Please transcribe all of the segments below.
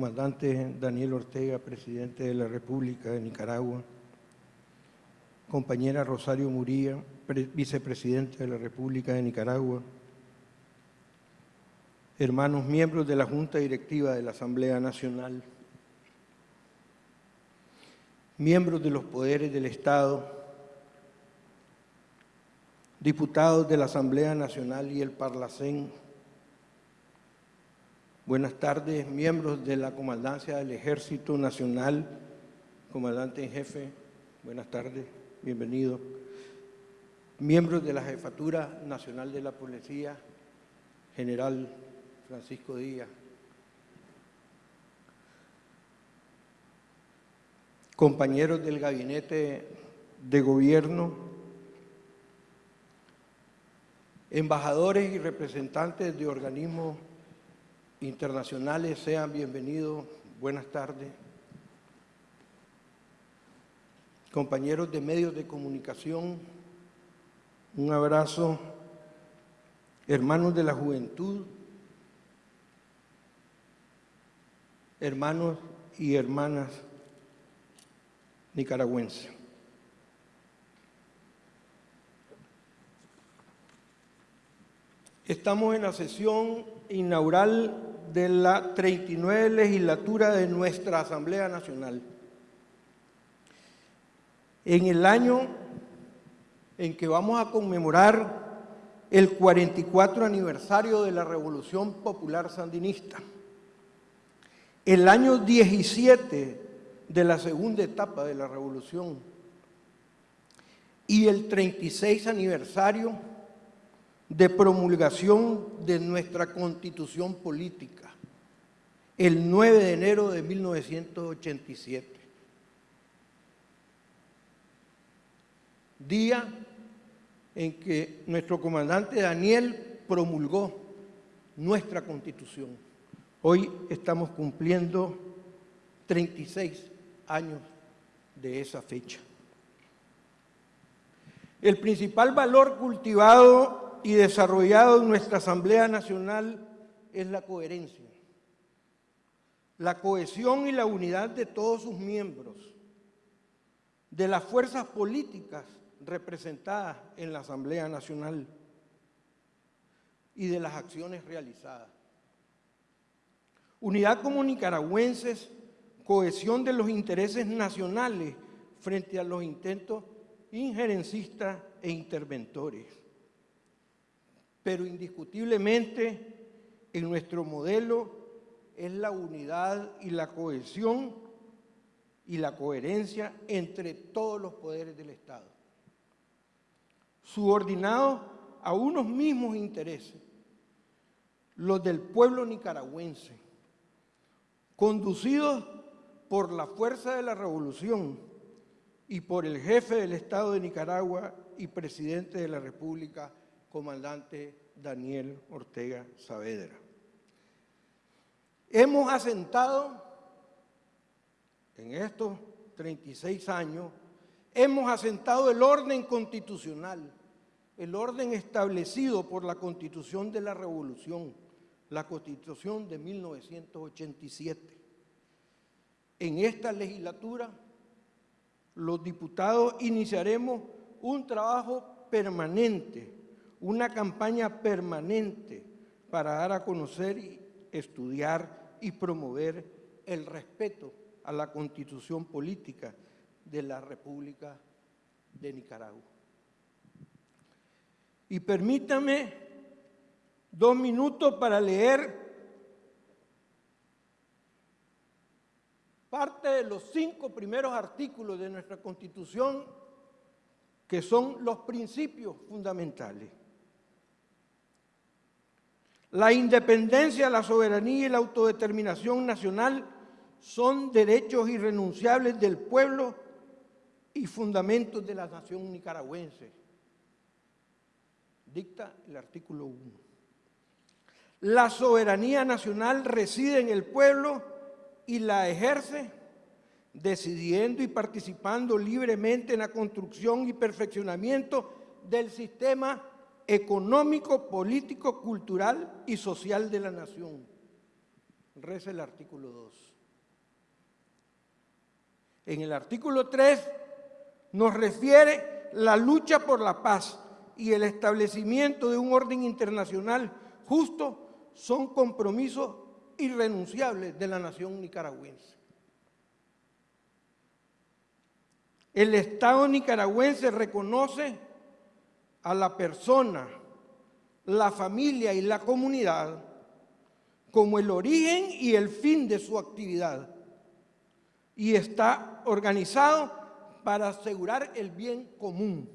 comandante Daniel Ortega, presidente de la República de Nicaragua, compañera Rosario Muría, vicepresidente de la República de Nicaragua, hermanos miembros de la Junta Directiva de la Asamblea Nacional, miembros de los poderes del Estado, diputados de la Asamblea Nacional y el Parlacén, buenas tardes, miembros de la Comandancia del Ejército Nacional, comandante en jefe, buenas tardes, bienvenido, miembros de la Jefatura Nacional de la Policía, general Francisco Díaz, compañeros del Gabinete de Gobierno, Embajadores y representantes de organismos internacionales, sean bienvenidos. Buenas tardes. Compañeros de medios de comunicación, un abrazo. Hermanos de la juventud, hermanos y hermanas nicaragüenses. Estamos en la sesión inaugural de la 39 legislatura de nuestra Asamblea Nacional. En el año en que vamos a conmemorar el 44 aniversario de la Revolución Popular Sandinista, el año 17 de la segunda etapa de la Revolución y el 36 aniversario de promulgación de nuestra Constitución Política, el 9 de enero de 1987. Día en que nuestro comandante Daniel promulgó nuestra Constitución. Hoy estamos cumpliendo 36 años de esa fecha. El principal valor cultivado y desarrollado en nuestra Asamblea Nacional es la coherencia, la cohesión y la unidad de todos sus miembros, de las fuerzas políticas representadas en la Asamblea Nacional y de las acciones realizadas. Unidad como nicaragüenses, cohesión de los intereses nacionales frente a los intentos injerencistas e interventores pero indiscutiblemente en nuestro modelo es la unidad y la cohesión y la coherencia entre todos los poderes del Estado, subordinados a unos mismos intereses, los del pueblo nicaragüense, conducidos por la fuerza de la revolución y por el jefe del Estado de Nicaragua y presidente de la República, comandante Daniel Ortega Saavedra. Hemos asentado en estos 36 años, hemos asentado el orden constitucional, el orden establecido por la Constitución de la Revolución, la Constitución de 1987. En esta legislatura, los diputados iniciaremos un trabajo permanente una campaña permanente para dar a conocer, estudiar y promover el respeto a la constitución política de la República de Nicaragua. Y permítame dos minutos para leer parte de los cinco primeros artículos de nuestra Constitución que son los principios fundamentales. La independencia, la soberanía y la autodeterminación nacional son derechos irrenunciables del pueblo y fundamentos de la nación nicaragüense. Dicta el artículo 1. La soberanía nacional reside en el pueblo y la ejerce decidiendo y participando libremente en la construcción y perfeccionamiento del sistema económico, político, cultural y social de la nación. Reza el artículo 2. En el artículo 3 nos refiere la lucha por la paz y el establecimiento de un orden internacional justo son compromisos irrenunciables de la nación nicaragüense. El Estado nicaragüense reconoce a la persona, la familia y la comunidad como el origen y el fin de su actividad y está organizado para asegurar el bien común,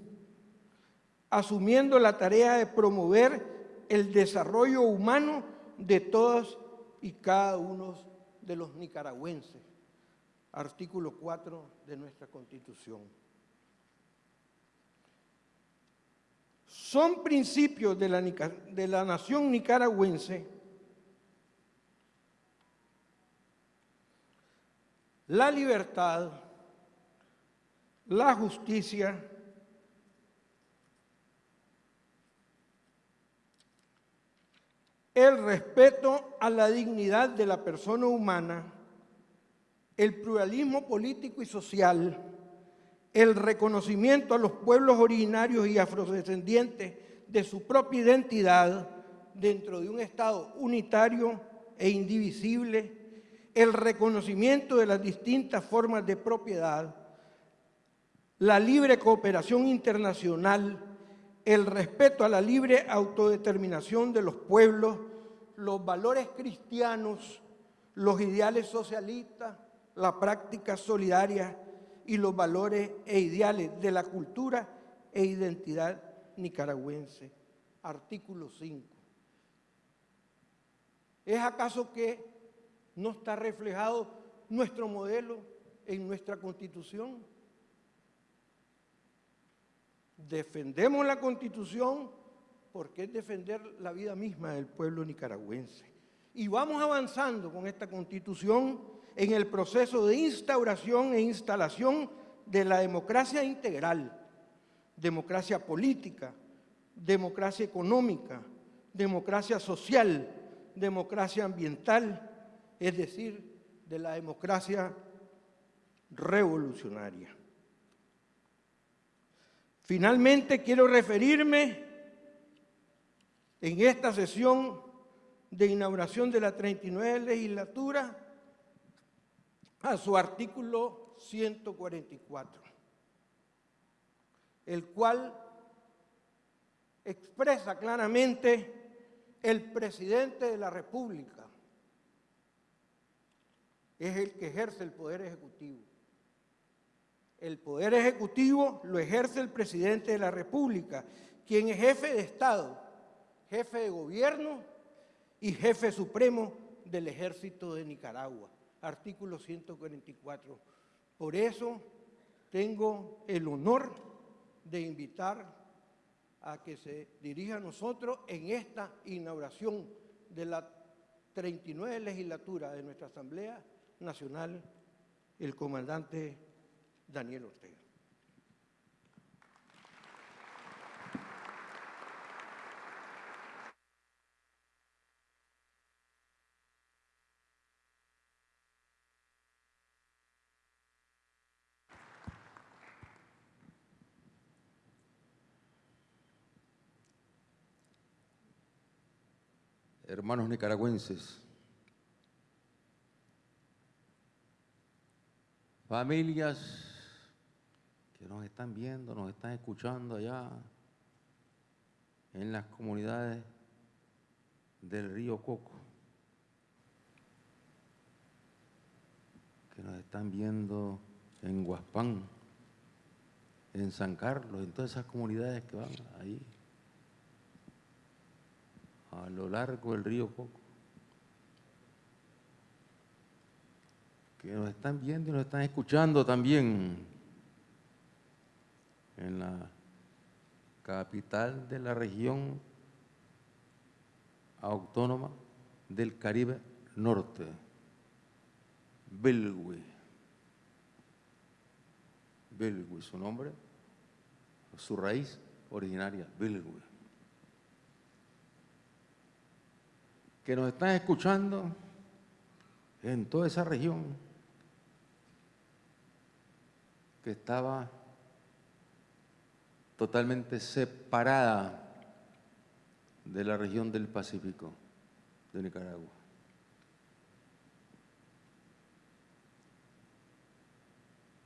asumiendo la tarea de promover el desarrollo humano de todos y cada uno de los nicaragüenses. Artículo 4 de nuestra Constitución. Son principios de la, de la nación nicaragüense. La libertad, la justicia, el respeto a la dignidad de la persona humana, el pluralismo político y social, el reconocimiento a los pueblos originarios y afrodescendientes de su propia identidad dentro de un Estado unitario e indivisible, el reconocimiento de las distintas formas de propiedad, la libre cooperación internacional, el respeto a la libre autodeterminación de los pueblos, los valores cristianos, los ideales socialistas, la práctica solidaria y los valores e ideales de la cultura e identidad nicaragüense. Artículo 5. ¿Es acaso que no está reflejado nuestro modelo en nuestra Constitución. Defendemos la Constitución porque es defender la vida misma del pueblo nicaragüense. Y vamos avanzando con esta Constitución en el proceso de instauración e instalación de la democracia integral, democracia política, democracia económica, democracia social, democracia ambiental, es decir, de la democracia revolucionaria. Finalmente quiero referirme en esta sesión de inauguración de la 39 legislatura a su artículo 144, el cual expresa claramente el presidente de la República es el que ejerce el poder ejecutivo. El poder ejecutivo lo ejerce el presidente de la República, quien es jefe de Estado, jefe de gobierno y jefe supremo del ejército de Nicaragua. Artículo 144. Por eso tengo el honor de invitar a que se dirija a nosotros en esta inauguración de la 39 legislatura de nuestra Asamblea Nacional, el comandante Daniel Ortega. Hermanos nicaragüenses, familias que nos están viendo, nos están escuchando allá en las comunidades del río Coco, que nos están viendo en Guaspán, en San Carlos, en todas esas comunidades que van ahí, a lo largo del río Coco. que nos están viendo y nos están escuchando también en la capital de la región autónoma del Caribe Norte, Belgüe. Belgüe, su nombre, su raíz originaria, Belgüe. Que nos están escuchando en toda esa región que estaba totalmente separada de la región del Pacífico de Nicaragua.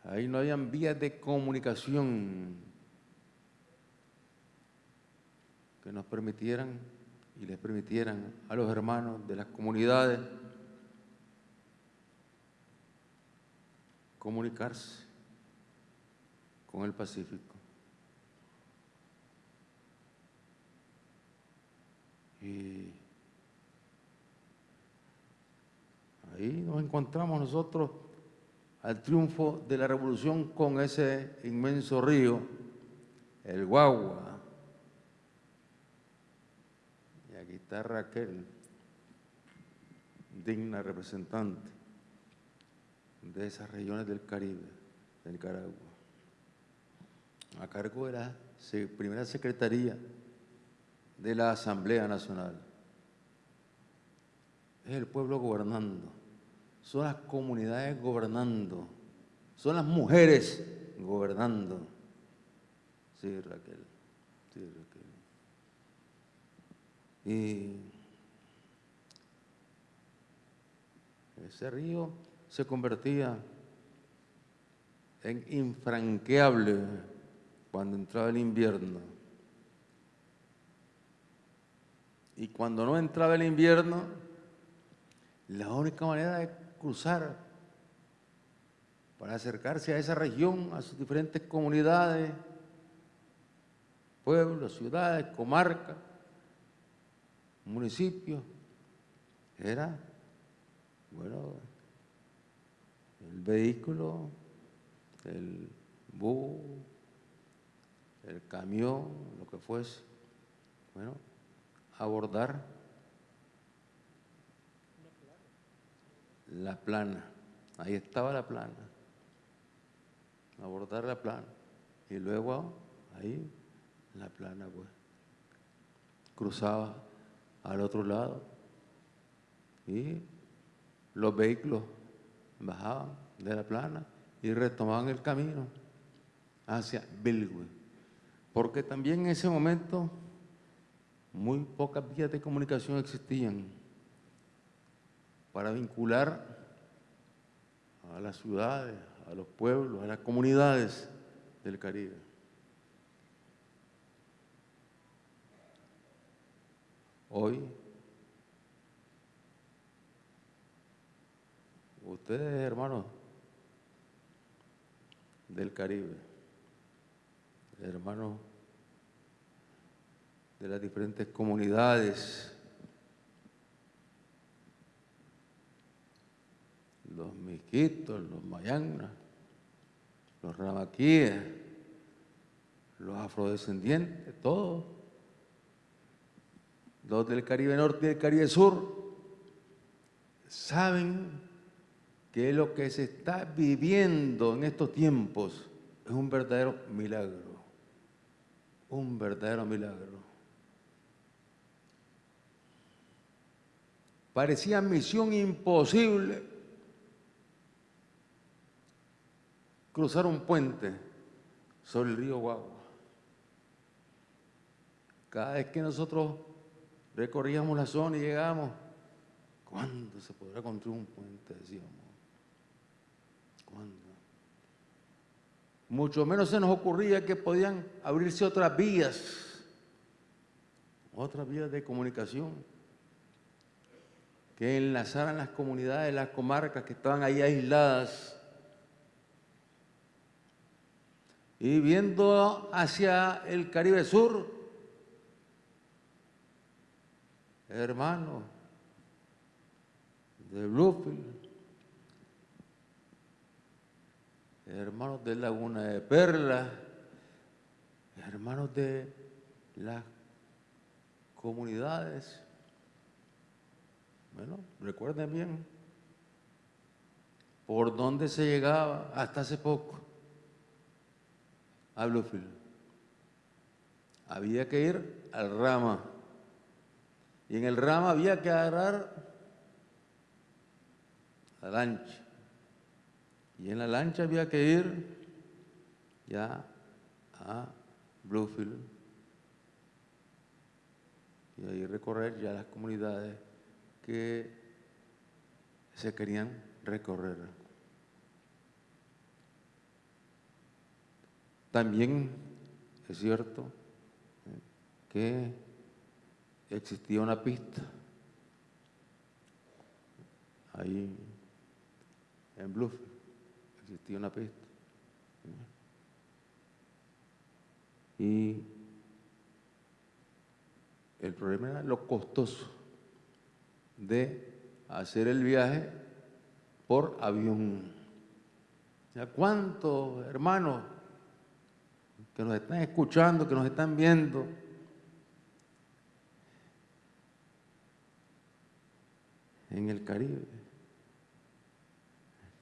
Ahí no habían vías de comunicación que nos permitieran y les permitieran a los hermanos de las comunidades comunicarse con el Pacífico. Y ahí nos encontramos nosotros al triunfo de la revolución con ese inmenso río, el Guagua. Y aquí está Raquel, digna representante de esas regiones del Caribe, de Nicaragua, a cargo de la primera secretaría de la Asamblea Nacional. Es el pueblo gobernando son las comunidades gobernando, son las mujeres gobernando. Sí, Raquel, sí, Raquel. Y ese río se convertía en infranqueable cuando entraba el invierno. Y cuando no entraba el invierno, la única manera de cruzar para acercarse a esa región, a sus diferentes comunidades, pueblos, ciudades, comarcas, municipios. Era, bueno, el vehículo, el bus, el camión, lo que fuese, bueno, abordar la plana. Ahí estaba la plana. Abordar la plana. Y luego ahí la plana, pues. Cruzaba al otro lado. Y los vehículos bajaban de la plana y retomaban el camino hacia Bilwe. Porque también en ese momento muy pocas vías de comunicación existían para vincular a las ciudades, a los pueblos, a las comunidades del Caribe. Hoy, ustedes hermanos del Caribe, hermanos de las diferentes comunidades los miquitos, los mayanas, los ramaquíes, los afrodescendientes, todos, los del Caribe Norte y del Caribe Sur, saben que lo que se está viviendo en estos tiempos es un verdadero milagro, un verdadero milagro. Parecía misión imposible cruzar un puente sobre el río Guagua. Cada vez que nosotros recorríamos la zona y llegábamos, ¿cuándo se podrá construir un puente? Decíamos. ¿Cuándo? Mucho menos se nos ocurría que podían abrirse otras vías, otras vías de comunicación que enlazaran las comunidades, las comarcas que estaban ahí aisladas y viendo hacia el Caribe Sur, hermanos de Bluefield, hermanos de Laguna de Perla, hermanos de las comunidades. Bueno, recuerden bien, por dónde se llegaba hasta hace poco a Bluefield. Había que ir al Rama. Y en el Rama había que agarrar la lancha. Y en la lancha había que ir ya a Bluefield y ahí recorrer ya las comunidades que se querían recorrer. También es cierto eh, que existía una pista ahí en Bluefield, existía una pista. Y el problema era lo costoso de hacer el viaje por avión. ¿Ya cuántos hermanos que nos están escuchando, que nos están viendo, en el Caribe,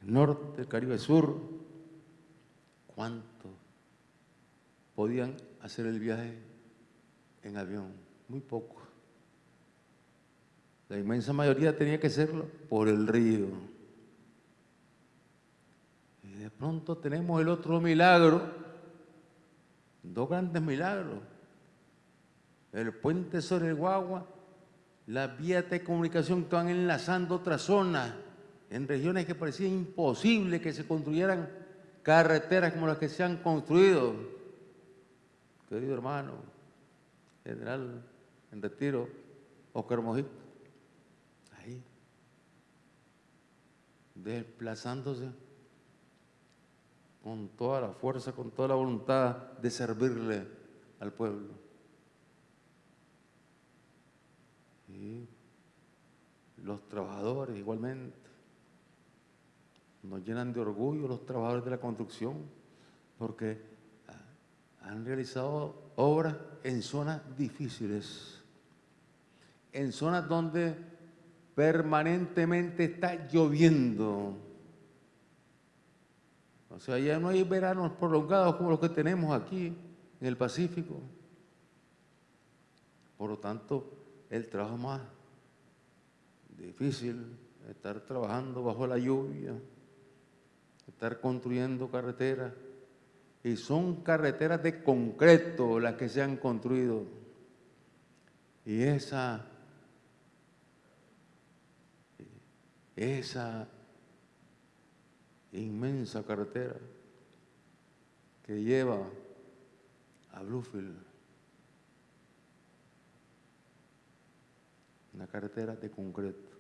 norte, Caribe Sur, cuántos podían hacer el viaje en avión, muy poco. La inmensa mayoría tenía que hacerlo por el río. Y de pronto tenemos el otro milagro, dos grandes milagros. El puente sobre el Guagua, las vías de comunicación que van enlazando otras zonas en regiones que parecía imposible que se construyeran carreteras como las que se han construido. Querido hermano, general en retiro, Oscar Mojica, ahí, desplazándose con toda la fuerza, con toda la voluntad de servirle al pueblo. Los trabajadores igualmente nos llenan de orgullo los trabajadores de la construcción porque han realizado obras en zonas difíciles, en zonas donde permanentemente está lloviendo. O sea, ya no hay veranos prolongados como los que tenemos aquí en el Pacífico. Por lo tanto, el trabajo más difícil, estar trabajando bajo la lluvia, estar construyendo carreteras, y son carreteras de concreto las que se han construido. Y esa, esa inmensa carretera que lleva a Bluefield, una carretera de concreto.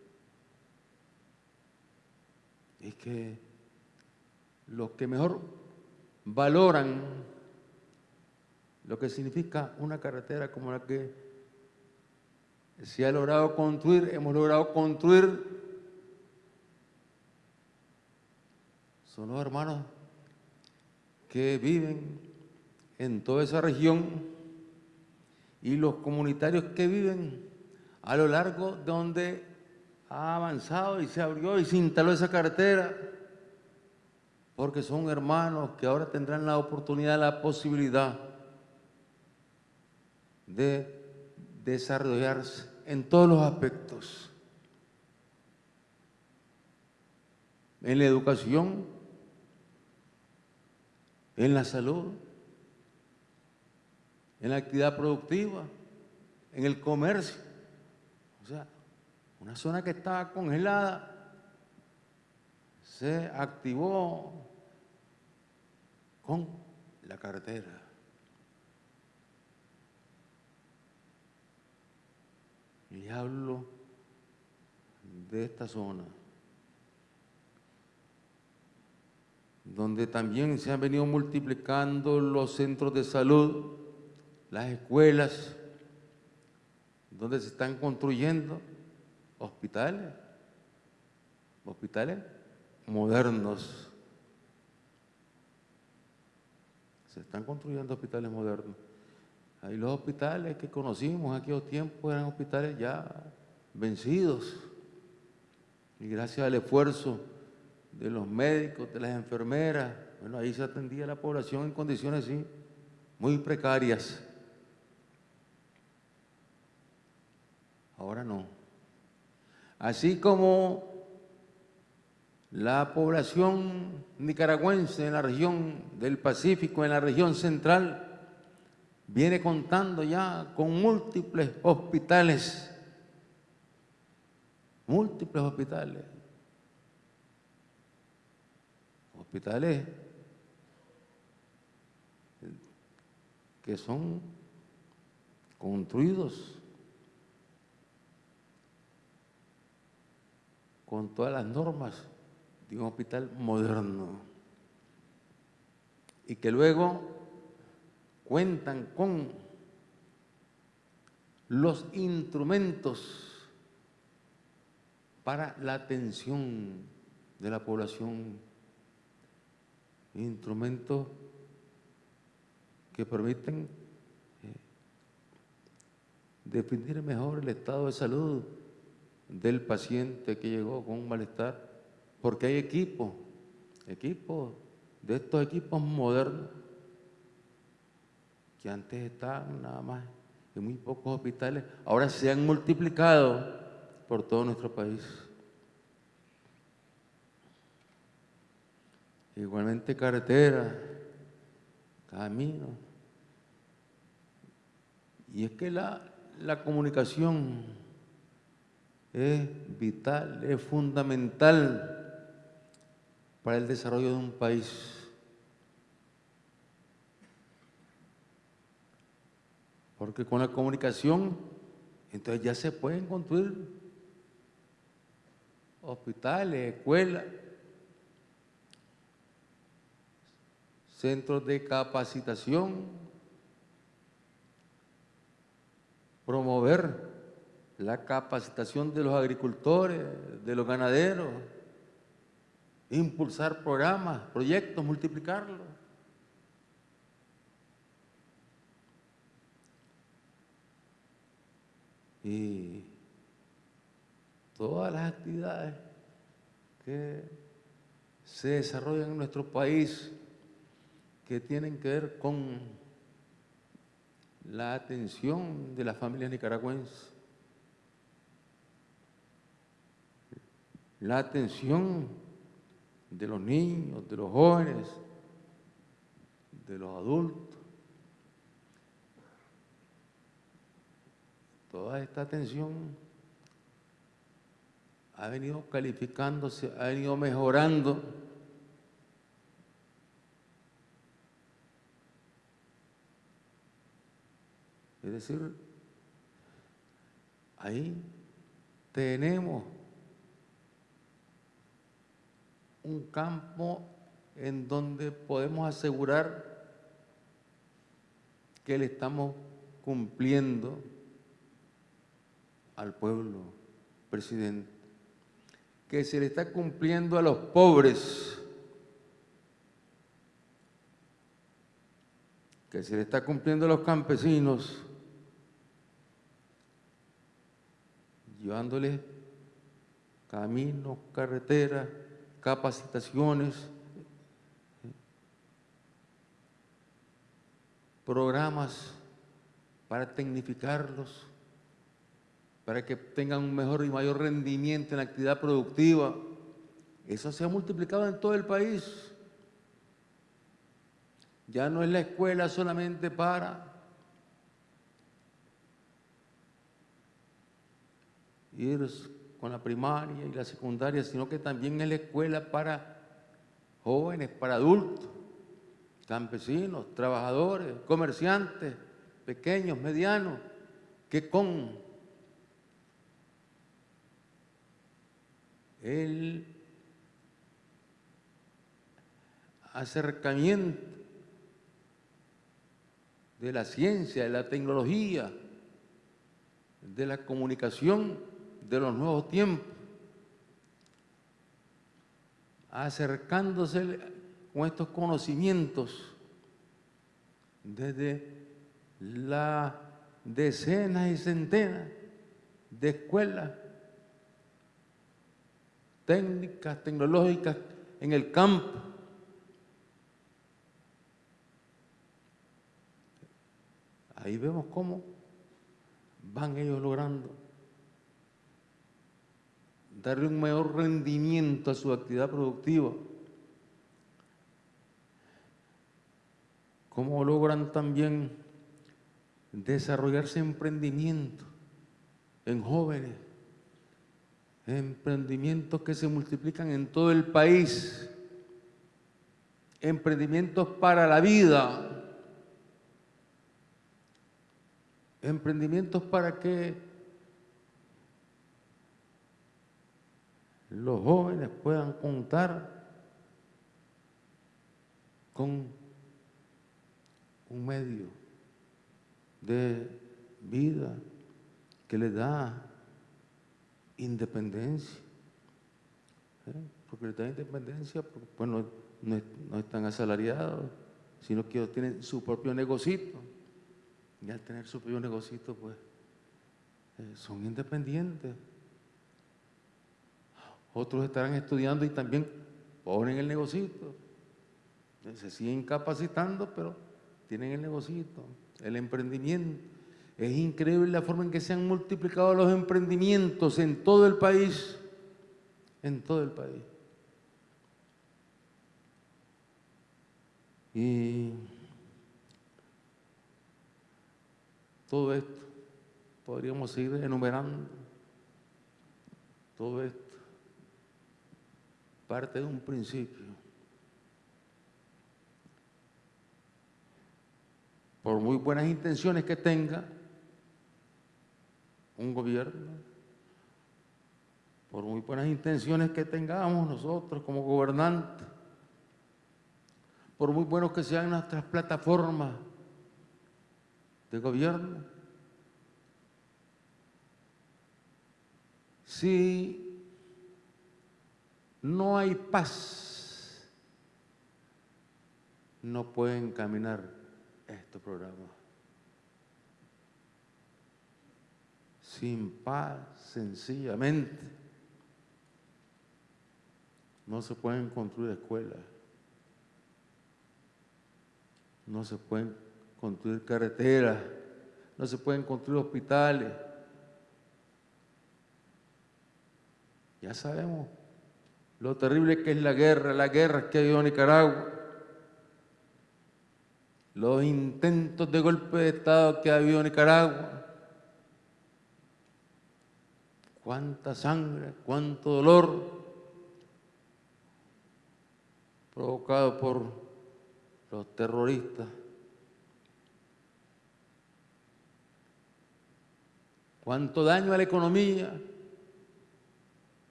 Es que los que mejor valoran lo que significa una carretera como la que se ha logrado construir, hemos logrado construir. Son los hermanos que viven en toda esa región y los comunitarios que viven a lo largo de donde ha avanzado y se abrió y se instaló esa carretera porque son hermanos que ahora tendrán la oportunidad, la posibilidad de desarrollarse en todos los aspectos. En la educación, en la salud, en la actividad productiva, en el comercio. O sea, una zona que estaba congelada se activó con la carretera. Y hablo de esta zona, donde también se han venido multiplicando los centros de salud, las escuelas, donde se están construyendo hospitales, hospitales modernos, Se están construyendo hospitales modernos. Ahí los hospitales que conocimos en aquellos tiempos eran hospitales ya vencidos. Y gracias al esfuerzo de los médicos, de las enfermeras, bueno, ahí se atendía la población en condiciones sí, muy precarias. Ahora no. Así como la población nicaragüense en la región del Pacífico, en la región central, viene contando ya con múltiples hospitales, múltiples hospitales, hospitales que son construidos con todas las normas de un hospital moderno. Y que luego cuentan con los instrumentos para la atención de la población, instrumentos que permiten eh, definir mejor el estado de salud del paciente que llegó con un malestar, porque hay equipos, equipos, de estos equipos modernos, que antes estaban nada más en muy pocos hospitales, ahora se han multiplicado por todo nuestro país. Igualmente carretera, camino. Y es que la, la comunicación es vital, es fundamental para el desarrollo de un país. Porque con la comunicación, entonces ya se pueden construir hospitales, escuelas, centros de capacitación, promover la capacitación de los agricultores, de los ganaderos, impulsar programas, proyectos, multiplicarlos. Y todas las actividades que se desarrollan en nuestro país que tienen que ver con la atención de las familias nicaragüenses, la atención de los niños, de los jóvenes, de los adultos. Toda esta atención ha venido calificándose, ha venido mejorando. Es decir, ahí tenemos un campo en donde podemos asegurar que le estamos cumpliendo al pueblo, presidente, que se le está cumpliendo a los pobres, que se le está cumpliendo a los campesinos, llevándoles caminos, carreteras, capacitaciones, programas para tecnificarlos, para que tengan un mejor y mayor rendimiento en la actividad productiva. Eso se ha multiplicado en todo el país. Ya no es la escuela solamente para ir con la primaria y la secundaria, sino que también es la escuela para jóvenes, para adultos, campesinos, trabajadores, comerciantes, pequeños, medianos, que con el acercamiento de la ciencia, de la tecnología, de la comunicación, de los nuevos tiempos, acercándose con estos conocimientos desde las decenas y centenas de escuelas técnicas, tecnológicas en el campo. Ahí vemos cómo van ellos logrando darle un mayor rendimiento a su actividad productiva. ¿Cómo logran también desarrollarse emprendimientos en jóvenes? Emprendimientos que se multiplican en todo el país. Emprendimientos para la vida. Emprendimientos para que los jóvenes puedan contar con un medio de vida que le da independencia. ¿eh? Porque le da independencia, pues no, no, están asalariados, sino que ellos tienen su propio negocito. Y al tener su propio negocito, pues eh, son independientes. Otros estarán estudiando y también ponen el negocito. Se siguen capacitando, pero tienen el negocito, el emprendimiento. Es increíble la forma en que se han multiplicado los emprendimientos en todo el país, en todo el país. Y todo esto, podríamos seguir enumerando, todo esto, parte de un principio. por muy buenas intenciones que tenga un gobierno, por muy buenas intenciones que tengamos nosotros como gobernantes, por muy buenos que sean nuestras plataformas de gobierno, si no hay paz, no pueden caminar este programa. Sin paz, sencillamente, no se pueden construir escuelas, no se pueden construir carreteras, no se pueden construir hospitales. Ya sabemos lo terrible que es la guerra, la guerra que ha habido en Nicaragua los intentos de golpe de Estado que ha habido en Nicaragua. Cuánta sangre, cuánto dolor provocado por los terroristas. Cuánto daño a la economía.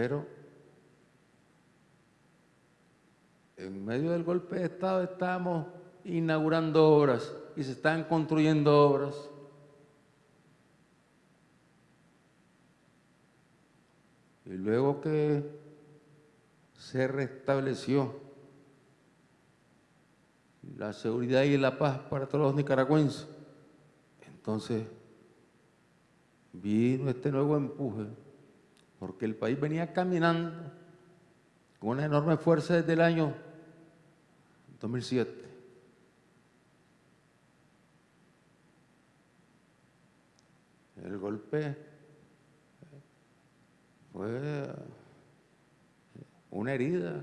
Pero en medio del golpe de Estado estamos inaugurando obras y se están construyendo obras. Y luego que se restableció la seguridad y la paz para todos los nicaragüenses, entonces vino este nuevo empuje, porque el país venía caminando con una enorme fuerza desde el año 2007. El golpe fue una herida,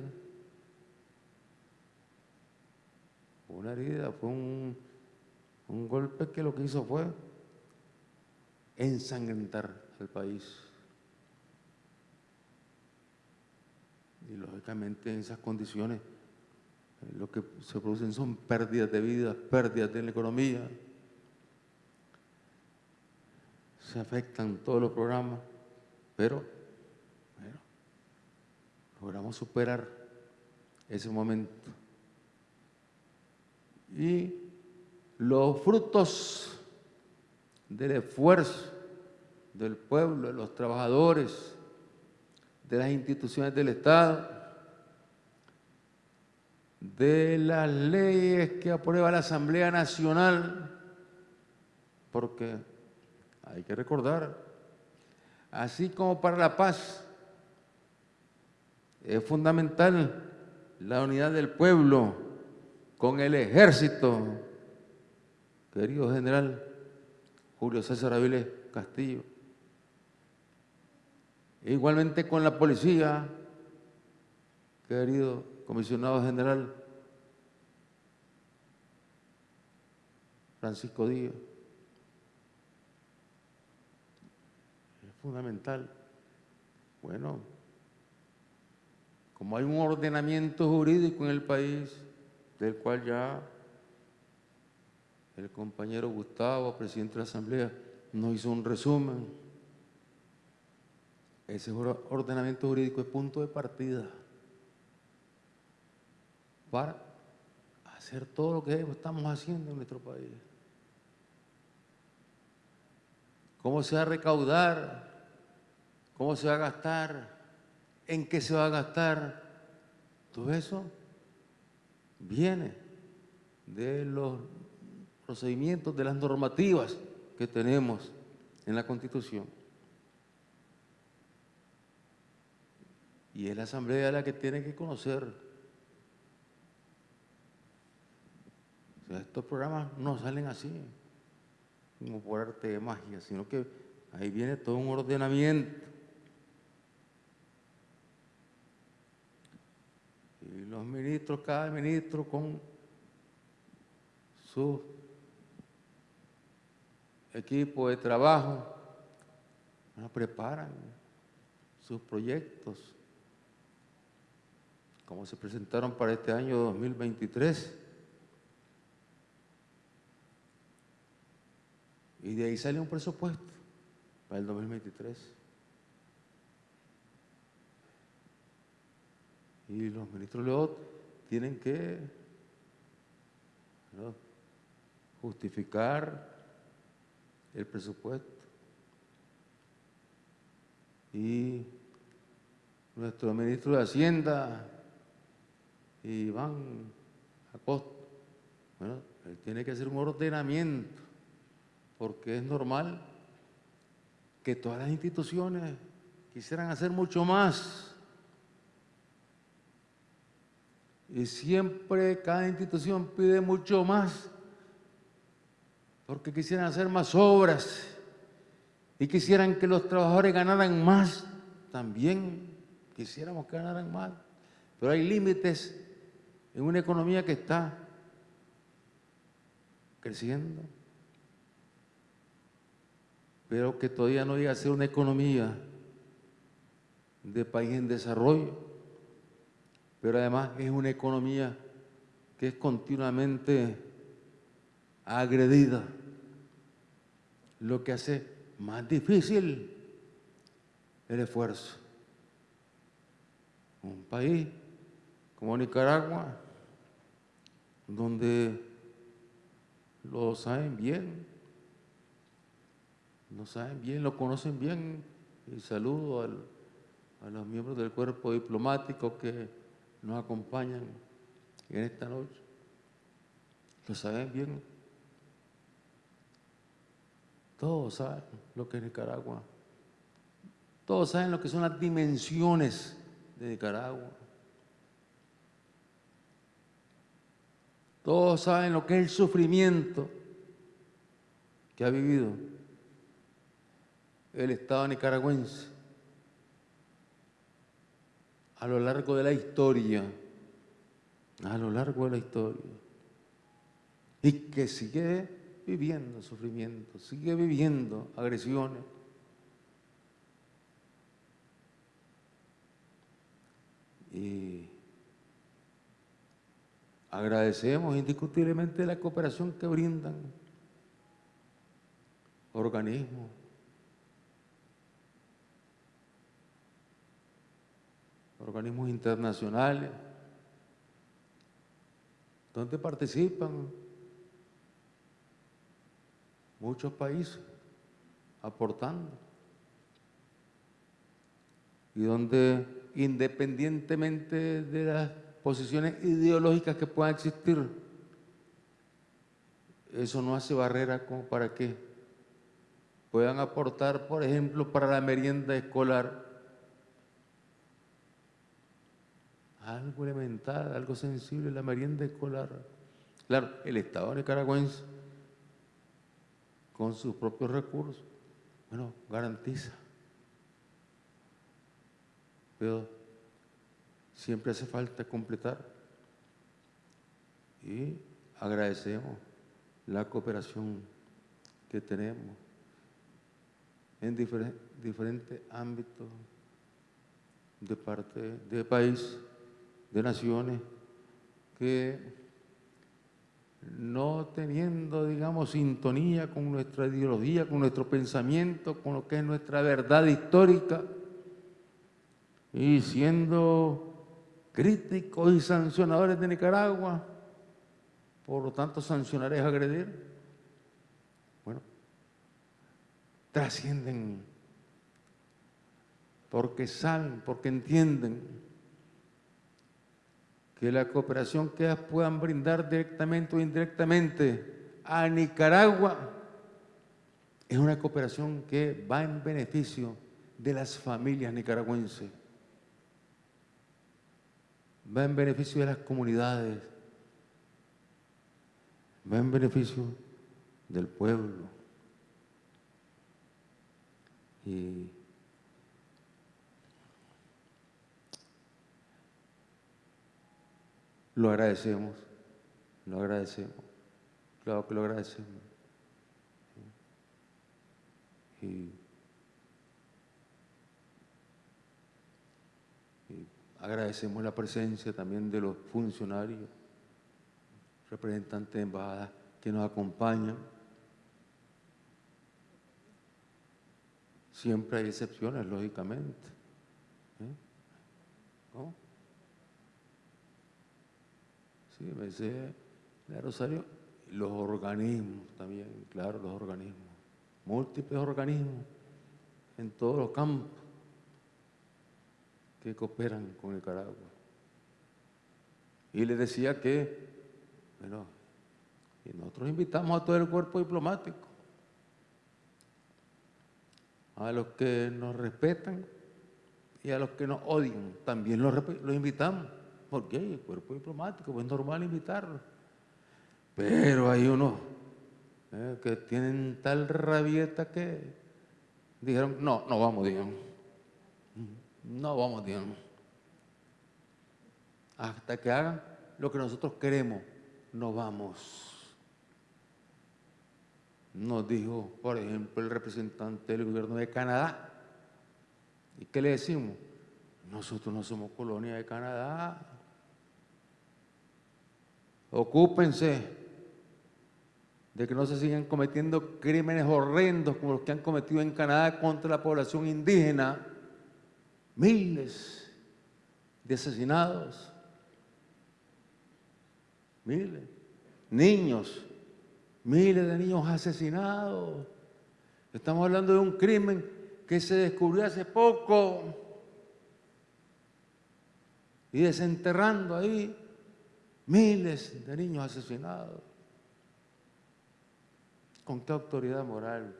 una herida, fue un, golpe que lo que hizo fue ensangrentar al país. Y lógicamente en esas condiciones lo que se producen son pérdidas de vida, pérdidas de la economía. Se afectan todos los programas, pero logramos superar ese momento. Y los frutos del esfuerzo del pueblo, de los trabajadores, de las instituciones del Estado, de las leyes que aprueba la Asamblea Nacional, porque hay que recordar, así como para la paz es fundamental la unidad del pueblo con el ejército, querido general Julio César Aviles Castillo, igualmente con la policía, querido comisionado general Francisco Díaz. Es fundamental. Bueno, como hay un ordenamiento jurídico en el país, del cual ya el compañero Gustavo, presidente de la Asamblea, nos hizo un resumen. Ese ordenamiento jurídico es punto de partida para hacer todo lo que estamos haciendo en nuestro país. ¿Cómo se va a recaudar? ¿Cómo se va a gastar? ¿En qué se va a gastar? Todo eso viene de los procedimientos, de las normativas que tenemos en la Constitución. Y es la Asamblea la que tiene que conocer. estos programas no salen así, como por arte de magia, sino que ahí viene todo un ordenamiento. Y los ministros, cada ministro con su equipo de trabajo, preparan sus proyectos, como se presentaron para este año 2023. Y de ahí sale un presupuesto para el 2023. Y los ministros Leot tienen que justificar el presupuesto. Y nuestro ministro de Hacienda, Iván Acosta, bueno, él tiene que hacer un ordenamiento, porque es normal que todas las instituciones quisieran hacer mucho más. Y siempre cada institución pide mucho más porque quisieran hacer más obras y quisieran que los trabajadores ganaran más, también quisiéramos que ganaran más. Pero hay límites en una economía que está creciendo, pero que todavía no llega a ser una economía de país en desarrollo, pero además es una economía que es continuamente agredida, lo que hace más difícil el esfuerzo. Un país como Nicaragua, donde lo saben bien, lo saben bien, lo conocen bien, y saludo a los miembros del cuerpo diplomático que nos acompañan en esta noche. Lo saben bien. Todos saben lo que es Nicaragua. Todos saben lo que son las dimensiones de Nicaragua. Todos saben lo que es el sufrimiento que ha vivido el Estado nicaragüense a lo largo de la historia, a lo largo de la historia, y que sigue viviendo sufrimiento, sigue viviendo agresiones. Y agradecemos indiscutiblemente la cooperación que brindan. Organismos, organismos internacionales, donde participan muchos países aportando. Y donde independientemente de las posiciones ideológicas que puedan existir, eso no hace barrera para que puedan aportar, por ejemplo, para la merienda escolar, algo elemental, algo sensible, la merienda escolar. Claro, el Estado nicaragüense con sus propios recursos, bueno, garantiza pero siempre hace falta completar. Y agradecemos la cooperación que tenemos en diferentes ámbitos de parte del país, de naciones, que no teniendo, digamos, sintonía con nuestra ideología, con nuestro pensamiento, con lo que es nuestra verdad histórica, y siendo críticos y sancionadores de Nicaragua, por lo tanto sancionar es agredir, bueno, trascienden porque saben, porque entienden que la cooperación que ellas puedan brindar directamente o indirectamente a Nicaragua es una cooperación que va en beneficio de las familias nicaragüenses, va en beneficio de las comunidades, va en beneficio del pueblo. Y Lo agradecemos, lo agradecemos, claro que lo agradecemos. Y, agradecemos la presencia también de los funcionarios, representantes de embajadas que nos acompañan. Siempre hay excepciones, lógicamente. ¿eh? Sí, me dice la Rosario, los organismos también, claro, los organismos, múltiples organismos en todos los campos que cooperan con Nicaragua. Y le decía que, bueno, nosotros invitamos a todo el cuerpo diplomático, a los que nos respetan y a los que nos odian, también los, los invitamos. Porque el cuerpo diplomático, pues es normal invitarlo. Pero hay unos eh, que tienen tal rabieta que dijeron, no, no vamos, digamos. No vamos, digamos. Hasta que hagan lo que nosotros queremos, no vamos. Nos dijo, por ejemplo, el representante del gobierno de Canadá. ¿Y qué le decimos? Nosotros no somos colonia de Canadá. Ocúpense de que no se sigan cometiendo crímenes horrendos como los que han cometido en Canadá contra la población indígena. Miles de asesinados. Miles. Niños. Miles de niños asesinados. Estamos hablando de un crimen que se descubrió hace poco. Y desenterrando ahí Miles de niños asesinados. ¿Con qué autoridad moral?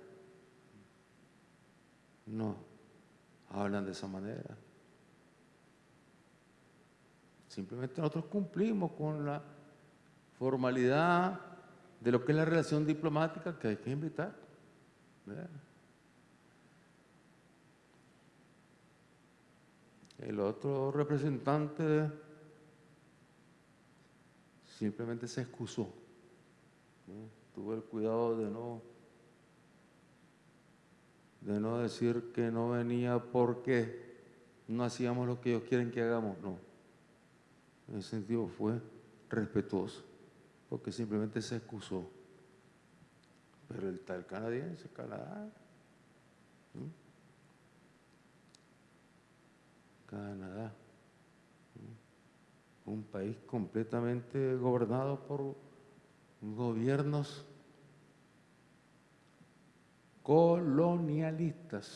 No, hablan de esa manera. Simplemente nosotros cumplimos con la formalidad de lo que es la relación diplomática que hay que invitar. El otro representante simplemente se excusó. Tuvo el cuidado de no, de no decir que no venía porque no hacíamos lo que ellos quieren que hagamos, no. En ese sentido fue respetuoso, porque simplemente se excusó. Pero el tal canadiense, Canadá, Canadá un país completamente gobernado por gobiernos colonialistas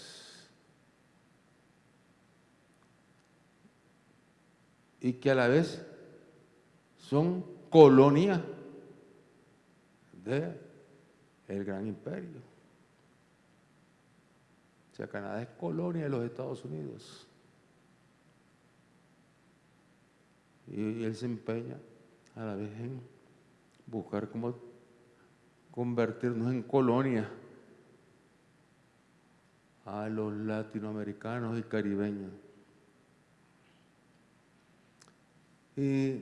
y que a la vez son colonia de gran imperio. O sea, Canadá es colonia de los Estados Unidos. Y él se empeña a la vez en buscar cómo convertirnos en colonia a los latinoamericanos y caribeños. Y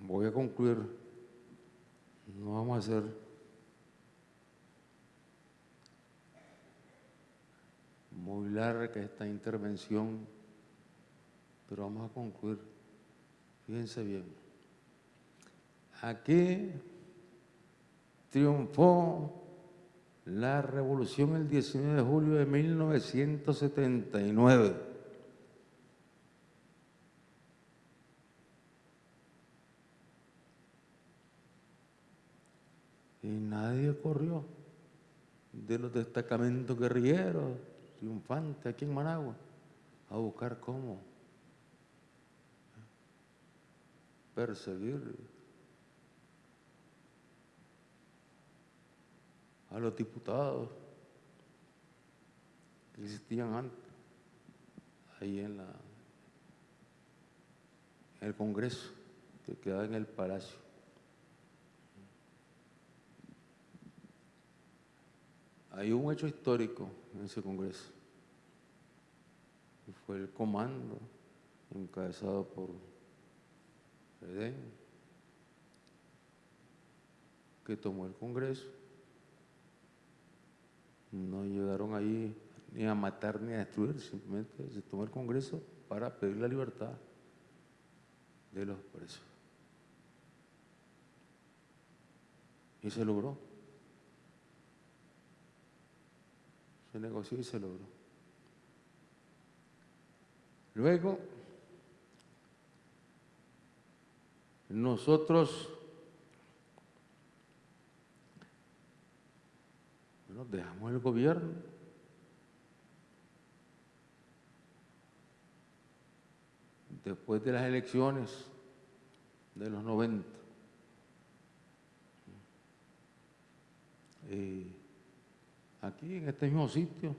voy a concluir. No vamos a hacer muy larga esta intervención, pero vamos a concluir. Fíjense bien. Aquí triunfó la revolución el 19 de julio de 1979. Y nadie corrió de los destacamentos guerrilleros triunfantes aquí en Managua a buscar cómo perseguir a los diputados que existían antes, ahí en, la, en el Congreso, que quedaba en el Palacio. Hay un hecho histórico en ese Congreso, y fue el comando encabezado por Edén, que tomó el Congreso no llegaron ahí ni a matar ni a destruir, simplemente se tomó el Congreso para pedir la libertad de los presos. Y se logró. Se negoció y se logró. Luego, nosotros Nos dejamos el gobierno. Después de las elecciones de los 90. Y aquí, en este mismo sitio,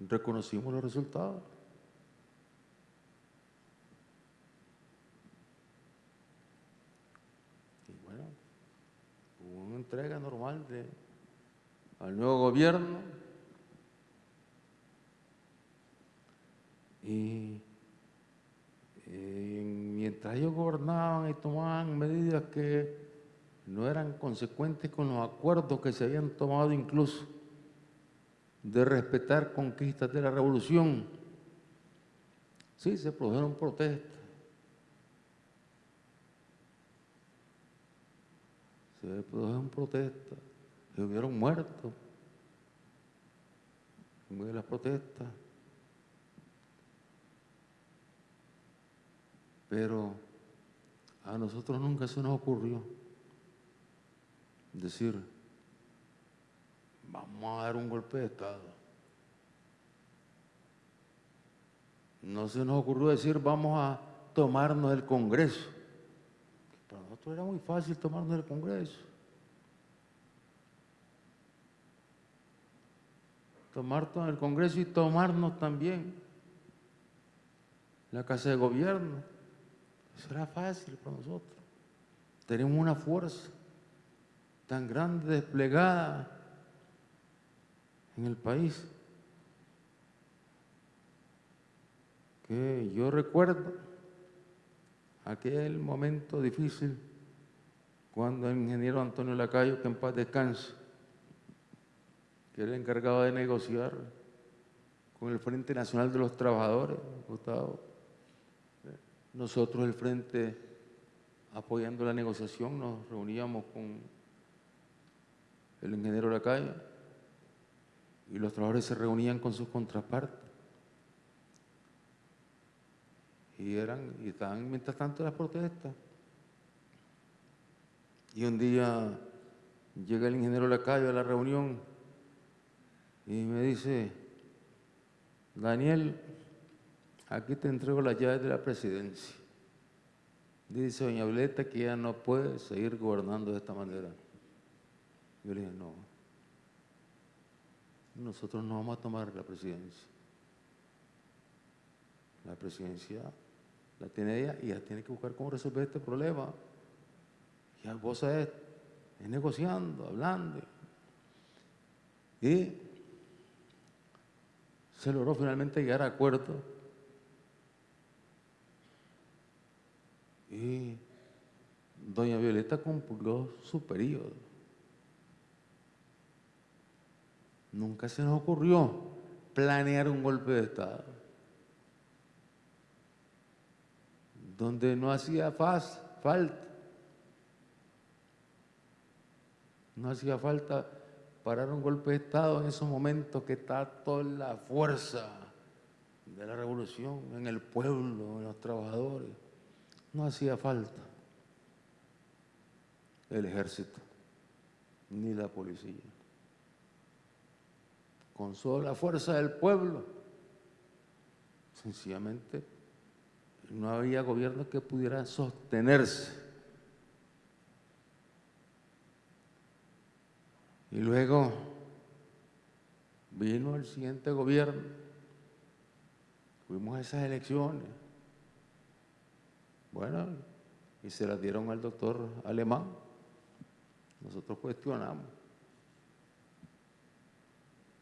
reconocimos los resultados. Y bueno, hubo una entrega normal de al nuevo gobierno y mientras ellos gobernaban y tomaban medidas que no eran consecuentes con los acuerdos que se habían tomado incluso de respetar conquistas de la revolución, sí, se produjeron protestas. Se produjeron protestas que hubieron muertos en de las protestas. Pero a nosotros nunca se nos ocurrió decir, vamos a dar un golpe de Estado. No se nos ocurrió decir, vamos a tomarnos el Congreso. Para nosotros era muy fácil tomarnos el Congreso. Tomar todo el Congreso y tomarnos también la Casa de Gobierno. Eso era fácil para nosotros. Tenemos una fuerza tan grande desplegada en el país que yo recuerdo aquel momento difícil cuando el ingeniero Antonio Lacayo, que en paz descanse, era el encargado de negociar con el Frente Nacional de los Trabajadores, Gustavo. Nosotros, el Frente, apoyando la negociación, nos reuníamos con el ingeniero Lacalle y los trabajadores se reunían con sus contrapartes. Y, eran, y estaban mientras tanto las protestas. Y un día llega el ingeniero Lacayo a la reunión y me dice, Daniel, aquí te entrego las llaves de la presidencia. Dice doña Violeta que ya no puede seguir gobernando de esta manera. Yo le dije, no, nosotros no vamos a tomar la presidencia. La presidencia la tiene ella y ella tiene que buscar cómo resolver este problema. Y vos es, es negociando, hablando. Y se logró finalmente llegar a acuerdo y doña Violeta cumplió su periodo. Nunca se nos ocurrió planear un golpe de Estado donde no hacía falta, no hacía falta parar un golpe de Estado en esos momentos que está toda la fuerza de la revolución en el pueblo, en los trabajadores. No hacía falta el ejército ni la policía. Con solo la fuerza del pueblo, sencillamente no había gobierno que pudiera sostenerse. Y luego vino el siguiente gobierno, fuimos a esas elecciones, bueno, y se las dieron al doctor Alemán. Nosotros cuestionamos.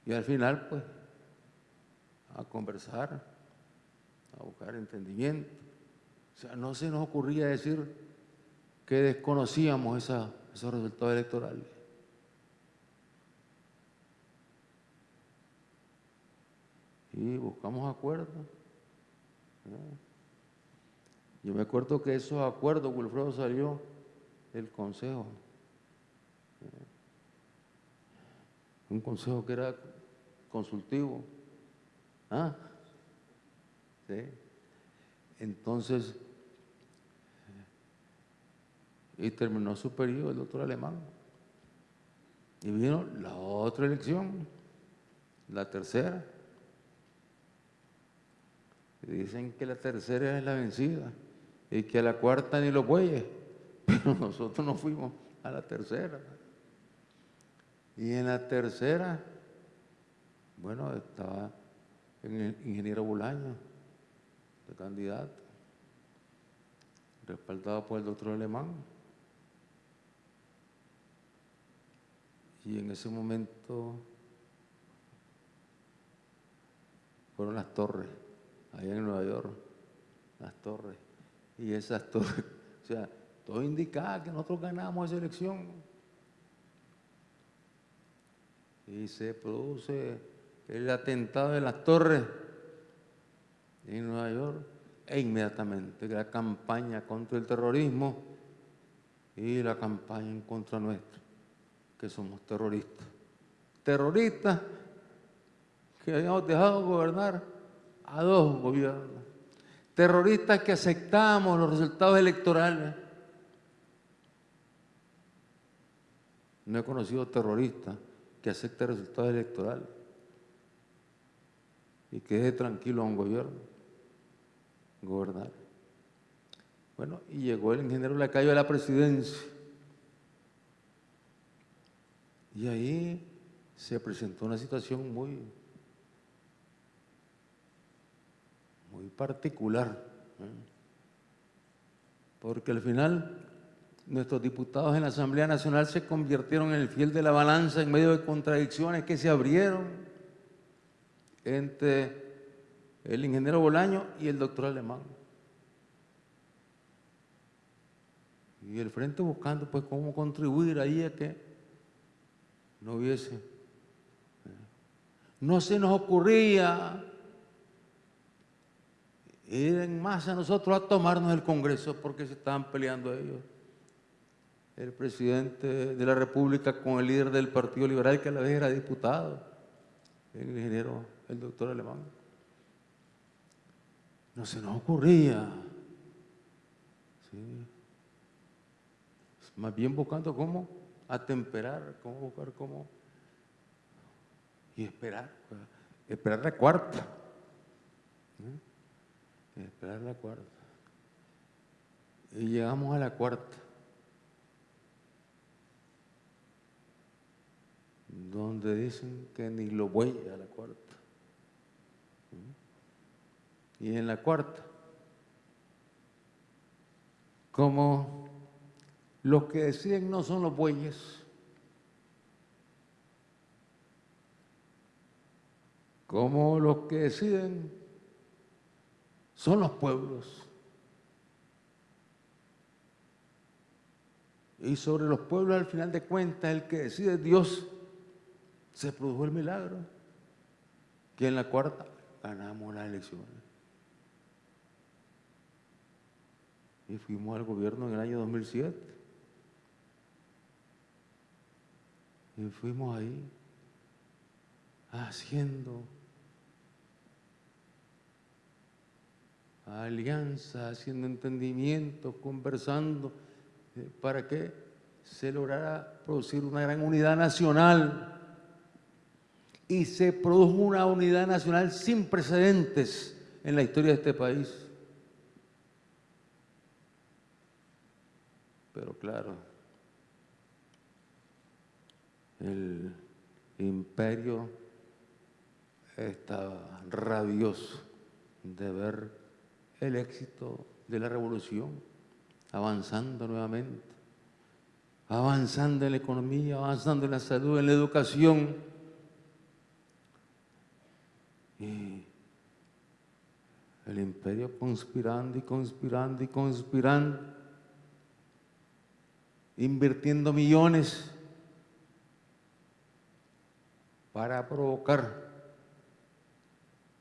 Y al final, pues, a conversar, a buscar entendimiento. O sea, no se nos ocurría decir que desconocíamos esos resultados electorales. Y buscamos acuerdos. Yo me acuerdo que esos acuerdos, Wilfredo salió del consejo. Un consejo que era consultivo. ¿Ah? ¿Sí? Entonces, y terminó su periodo el doctor alemán. Y vino la otra elección, la tercera. Dicen que la tercera es la vencida y que a la cuarta ni los bueyes, pero nosotros nos fuimos a la tercera. Y en la tercera, bueno, estaba el ingeniero Bulaño, de candidato, respaldado por el doctor Alemán. Y en ese momento fueron las torres, allá en Nueva York, las torres y esas torres, o sea, todo indicaba que nosotros ganamos esa elección. Y se produce el atentado de las torres en Nueva York e inmediatamente la campaña contra el terrorismo y la campaña en contra nuestro, que somos terroristas. Terroristas que habíamos dejado gobernar a dos gobiernos terroristas que aceptamos los resultados electorales. No he conocido terrorista que acepte resultados electorales y que deje tranquilo a un gobierno gobernar. Bueno, y llegó el ingeniero Lacayo a la presidencia. Y ahí se presentó una situación muy muy particular, porque al final nuestros diputados en la Asamblea Nacional se convirtieron en el fiel de la balanza en medio de contradicciones que se abrieron entre el ingeniero Bolaño y el doctor Alemán. Y el frente buscando pues cómo contribuir ahí a que no hubiese. No se nos ocurría ir en masa nosotros a tomarnos el Congreso porque se estaban peleando ellos. El presidente de la República con el líder del Partido Liberal, que a la vez era diputado, el ingeniero, el doctor Alemán. No se nos ocurría. Más bien buscando cómo atemperar, cómo buscar cómo. Y esperar, esperar la cuarta. ¿eh? Esperar la cuarta. Y llegamos a la cuarta. Donde dicen que ni lo voy a la cuarta. Y en la cuarta, como los que deciden no son los bueyes, como los que deciden son los pueblos. Y sobre los pueblos, al final de cuentas, el que decide Dios, se produjo el milagro. Que en la cuarta ganamos las elecciones. Y fuimos al gobierno en el año 2007. Y fuimos ahí haciendo alianza, haciendo entendimiento, conversando, eh, para que se lograra producir una gran unidad nacional. Y se produjo una unidad nacional sin precedentes en la historia de este país. Pero claro, el imperio estaba rabioso de ver el éxito de la revolución, avanzando nuevamente, avanzando en la economía, avanzando en la salud, en la educación. Y el imperio conspirando y conspirando y conspirando, invirtiendo millones para provocar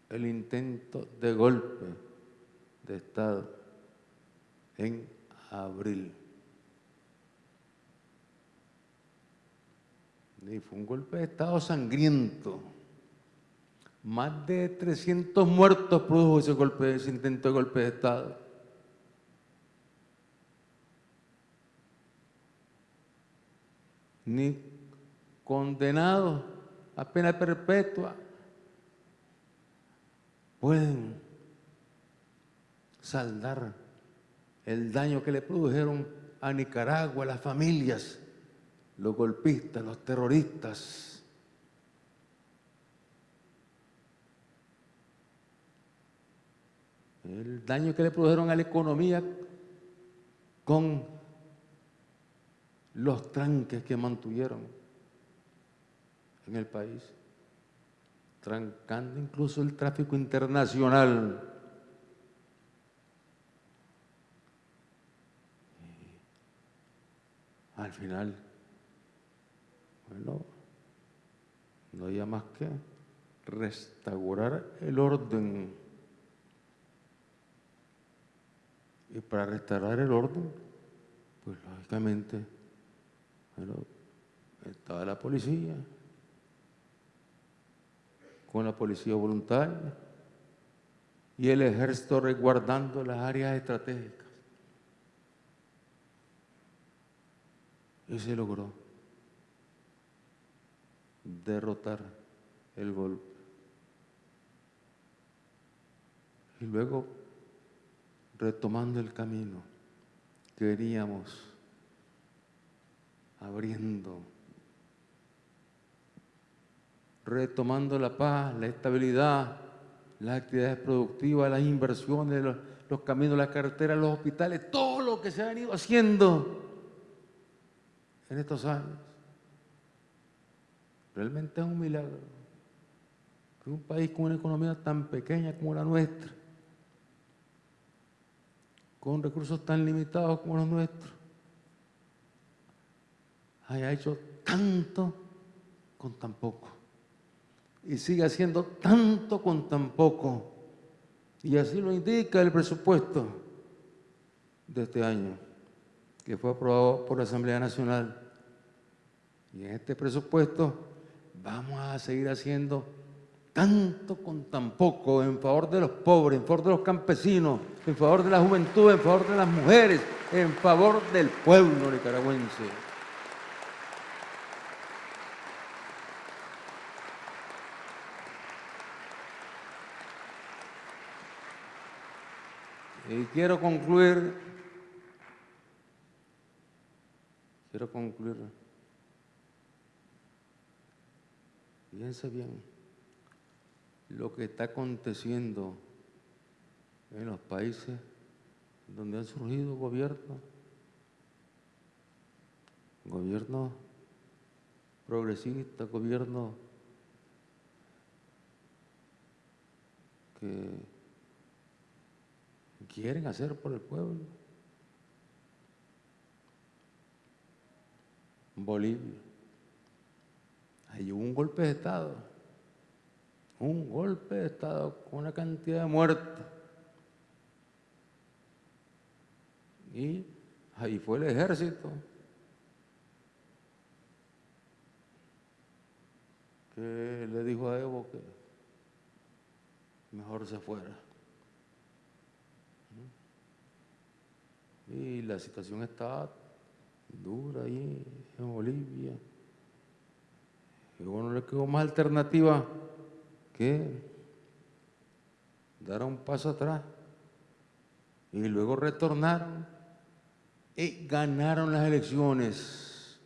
el intento de golpe de Estado en abril. Y fue un golpe de Estado sangriento. Más de 300 muertos produjo ese golpe, ese intento de golpe de Estado. Ni condenados a pena perpetua pueden saldar el daño que le produjeron a Nicaragua, a las familias, los golpistas, los terroristas. El daño que le produjeron a la economía con los tranques que mantuvieron en el país, trancando incluso el tráfico internacional. Al final, bueno, no había más que restaurar el orden. Y para restaurar el orden, pues lógicamente, bueno, estaba la policía, con la policía voluntaria y el ejército resguardando las áreas estratégicas. Y se logró derrotar el golpe. Y luego, retomando el camino que veníamos abriendo retomando la paz, la estabilidad, las actividades productivas, las inversiones, los, caminos, las carreteras, los hospitales, todo lo que se ha venido haciendo en estos años. Realmente es un milagro que un país con una economía tan pequeña como la nuestra, con recursos tan limitados como los nuestros, haya hecho tanto con tan poco y sigue haciendo tanto con tan poco. Y así lo indica el presupuesto de este año, que fue aprobado por la Asamblea Nacional. Y en este presupuesto vamos a seguir haciendo tanto con tan poco en favor de los pobres, en favor de los campesinos, en favor de la juventud, en favor de las mujeres, en favor del pueblo nicaragüense. Y quiero concluir, quiero concluir, fíjense bien, lo que está aconteciendo en los países donde han surgido gobiernos, gobiernos progresistas, gobiernos que quieren hacer por el pueblo. Bolivia. Hay un golpe de Estado. Un golpe de Estado con una cantidad de muertos. Y ahí fue el ejército que le dijo a Evo que mejor se fuera. Y la situación está dura ahí en Bolivia. Y bueno, le quedó más alternativa que dar un paso atrás. Y luego retornaron y ganaron las elecciones.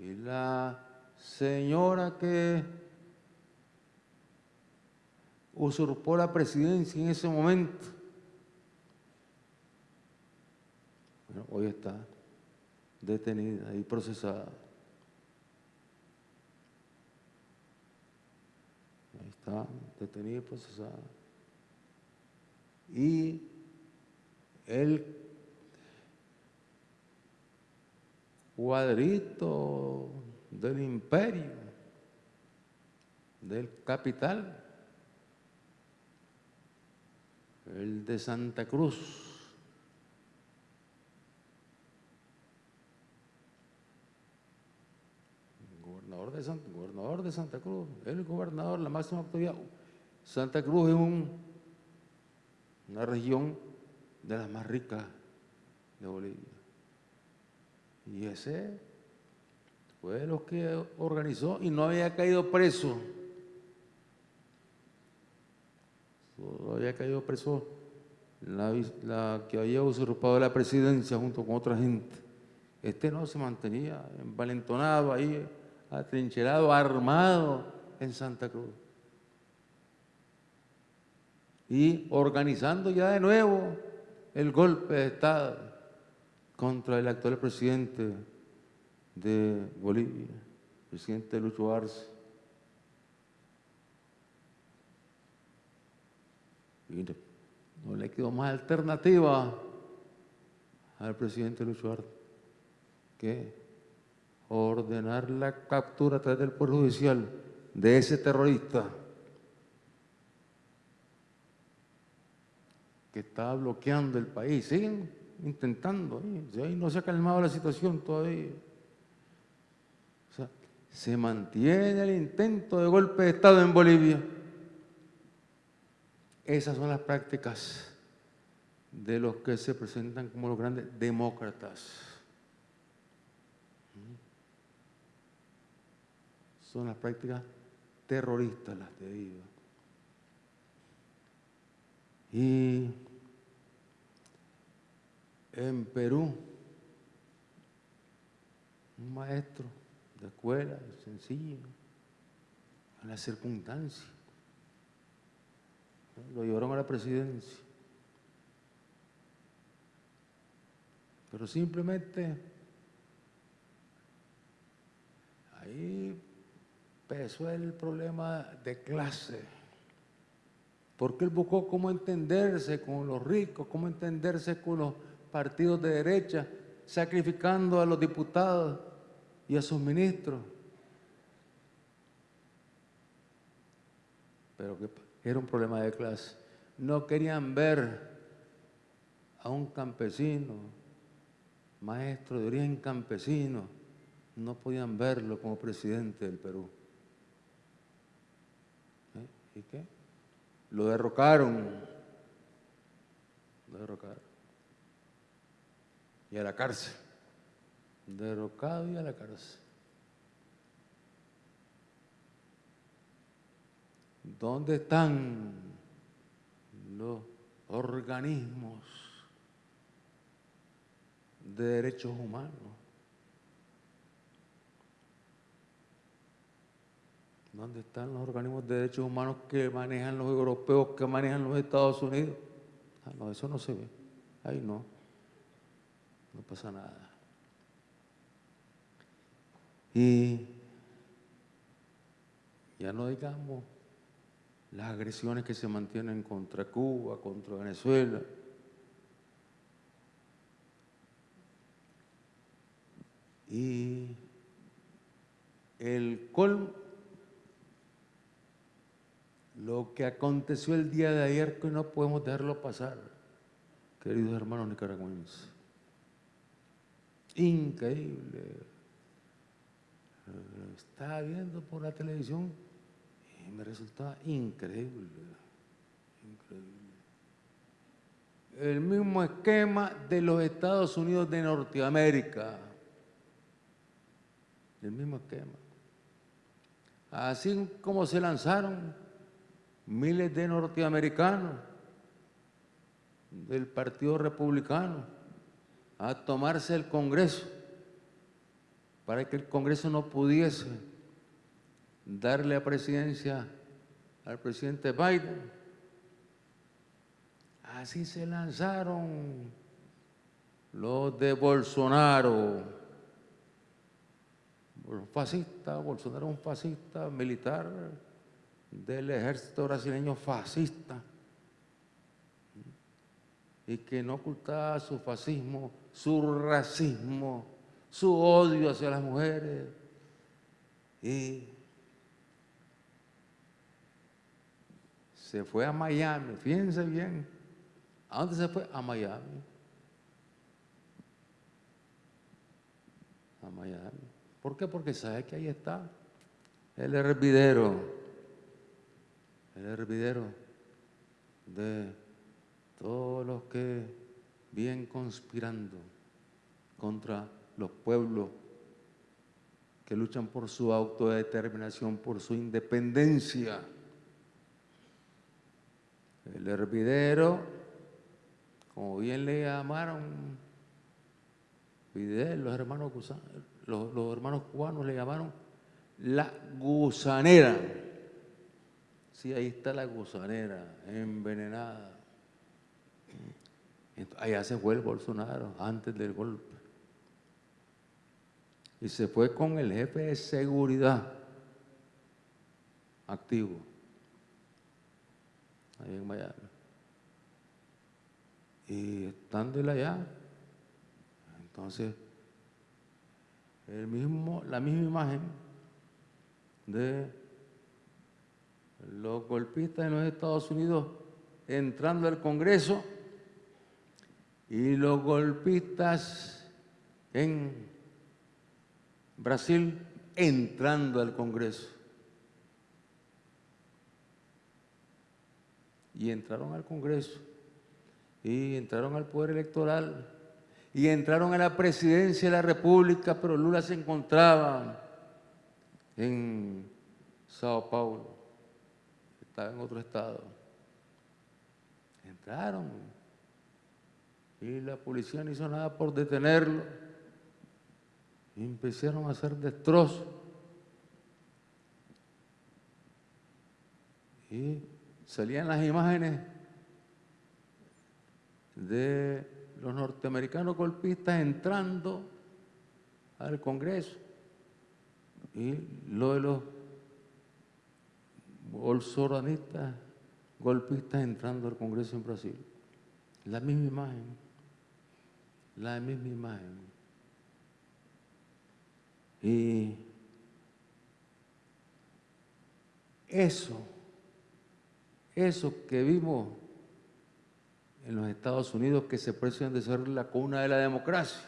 Y la señora que usurpó la presidencia en ese momento, bueno, hoy está detenida y procesada. Ahí está, detenida y procesada. Y el cuadrito del imperio, del capital, el de Santa Cruz. Gobernador de, Santa, gobernador de Santa Cruz, el gobernador, la máxima autoridad. Santa Cruz es un, una región de las más ricas de Bolivia. Y ese fue lo que organizó y no había caído preso. Solo había caído preso la, la, que había usurpado la presidencia junto con otra gente. Este no se mantenía envalentonado ahí, atrincherado, armado en Santa Cruz. Y organizando ya de nuevo el golpe de Estado contra el actual presidente de Bolivia, presidente Lucho Arce. Y no le quedó más alternativa al presidente Lucho Arce que ordenar la captura a través del Poder Judicial de ese terrorista que estaba bloqueando el país. Siguen intentando, ahí no se ha calmado la situación todavía se mantiene el intento de golpe de Estado en Bolivia. Esas son las prácticas de los que se presentan como los grandes demócratas. Son las prácticas terroristas las de digo. Y en Perú, un maestro de escuela, sencillo, a la circunstancia. Lo llevaron a la presidencia. Pero simplemente ahí empezó el problema de clase. Porque él buscó cómo entenderse con los ricos, cómo entenderse con los partidos de derecha, sacrificando a los diputados y a sus ministros. Pero era un problema de clase. No querían ver a un campesino, maestro de origen campesino, no podían verlo como presidente del Perú. ¿Y qué? Lo derrocaron. Lo derrocaron. Y a la cárcel derrocado y a la cárcel. ¿Dónde están los organismos de derechos humanos? ¿Dónde están los organismos de derechos humanos que manejan los europeos, que manejan los Estados Unidos? Ah, no, eso no se ve. Ahí no. No pasa nada. Y Ya no digamos las agresiones que se mantienen contra Cuba, contra Venezuela. Y el colmo, lo que aconteció el día de ayer, que no podemos dejarlo pasar, queridos hermanos nicaragüenses. Increíble. Estaba viendo por la televisión y me resultaba increíble. Increíble. El mismo esquema de los Estados Unidos de Norteamérica. El mismo esquema. Así como se lanzaron miles de norteamericanos del Partido Republicano a tomarse el Congreso para que el Congreso no pudiese darle a presidencia al presidente Biden. Así se lanzaron los de Bolsonaro. Fascista, Bolsonaro un fascista militar del ejército brasileño fascista y que no ocultaba su fascismo, su racismo, su odio hacia las mujeres. Y se fue a Miami, fíjense bien. ¿A dónde se fue? A Miami. A Miami. ¿Por qué? Porque sabe que ahí está el hervidero, el hervidero de todos los que vienen conspirando contra los pueblos que luchan por su autodeterminación, por su independencia. El hervidero, como bien le llamaron, Fidel, los hermanos, los, los hermanos cubanos le llamaron la gusanera. Sí, ahí está la gusanera, envenenada. Allá se fue el Bolsonaro, antes del golpe y se fue con el jefe de seguridad activo ahí en Miami. Y estando él allá, entonces el mismo, la misma imagen de los golpistas en los Estados Unidos entrando al Congreso y los golpistas en Brasil entrando al Congreso. Y entraron al Congreso, y entraron al poder electoral, y entraron a la presidencia de la República, pero Lula se encontraba en Sao Paulo, estaba en otro estado. Entraron, y la policía no hizo nada por detenerlo y empezaron a hacer destrozos. Y salían las imágenes de los norteamericanos golpistas entrando al Congreso y lo de los bolsoranistas golpistas entrando al Congreso en Brasil. La misma imagen, la misma imagen. Y eso, eso que vimos en los Estados Unidos que se precian de ser la cuna de la democracia,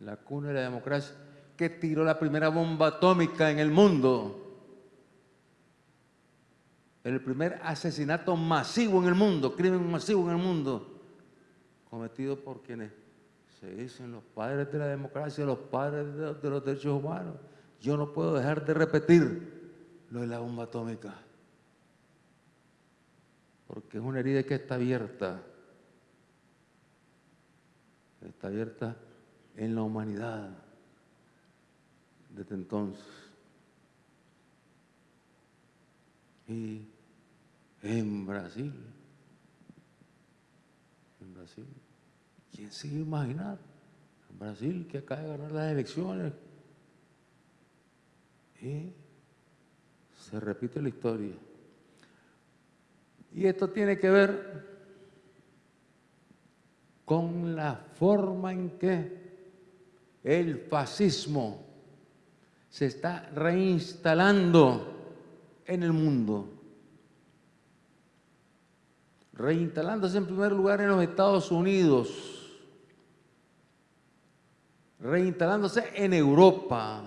la cuna de la democracia, que tiró la primera bomba atómica en el mundo, el primer asesinato masivo en el mundo, crimen masivo en el mundo, cometido por quienes se dicen los padres de la democracia, los padres de, los derechos humanos. Yo no puedo dejar de repetir lo de la bomba atómica. Porque es una herida que está abierta. Está abierta en la humanidad desde entonces. Y en Brasil, en Brasil, ¿Quién se iba a imaginar? Brasil, que acaba de ganar las elecciones, Y se repite la historia. Y esto tiene que ver con la forma en que el fascismo se está reinstalando en el mundo. Reinstalándose en primer lugar en los Estados Unidos, reinstalándose en Europa,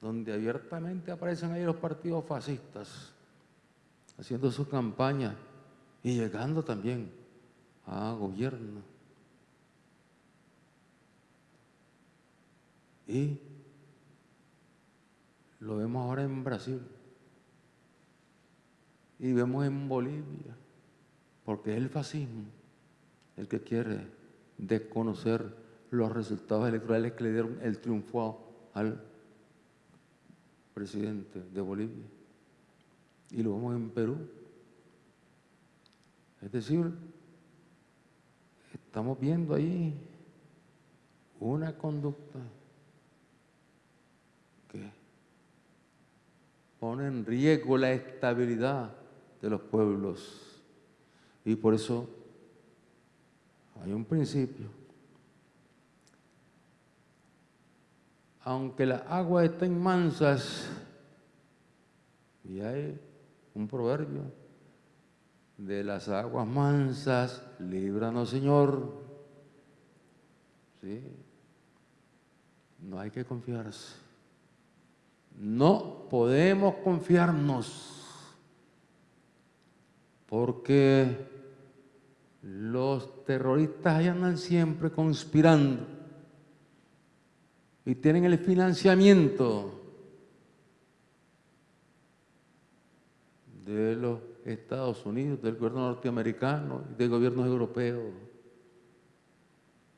donde abiertamente aparecen ahí los partidos fascistas, haciendo sus campañas y llegando también a gobierno. Y lo vemos ahora en Brasil y vemos en Bolivia, porque es el fascismo el que quiere desconocer los resultados electorales que le dieron el triunfo al presidente de Bolivia. Y lo vemos en Perú. Es decir, estamos viendo ahí una conducta pone en riesgo la estabilidad de los pueblos. Y por eso hay un principio. Aunque las aguas estén mansas, y hay un proverbio, de las aguas mansas, líbranos Señor. ¿Sí? No hay que confiarse. No podemos confiarnos porque los terroristas andan siempre conspirando y tienen el financiamiento de los Estados Unidos, del gobierno norteamericano y de gobiernos europeos.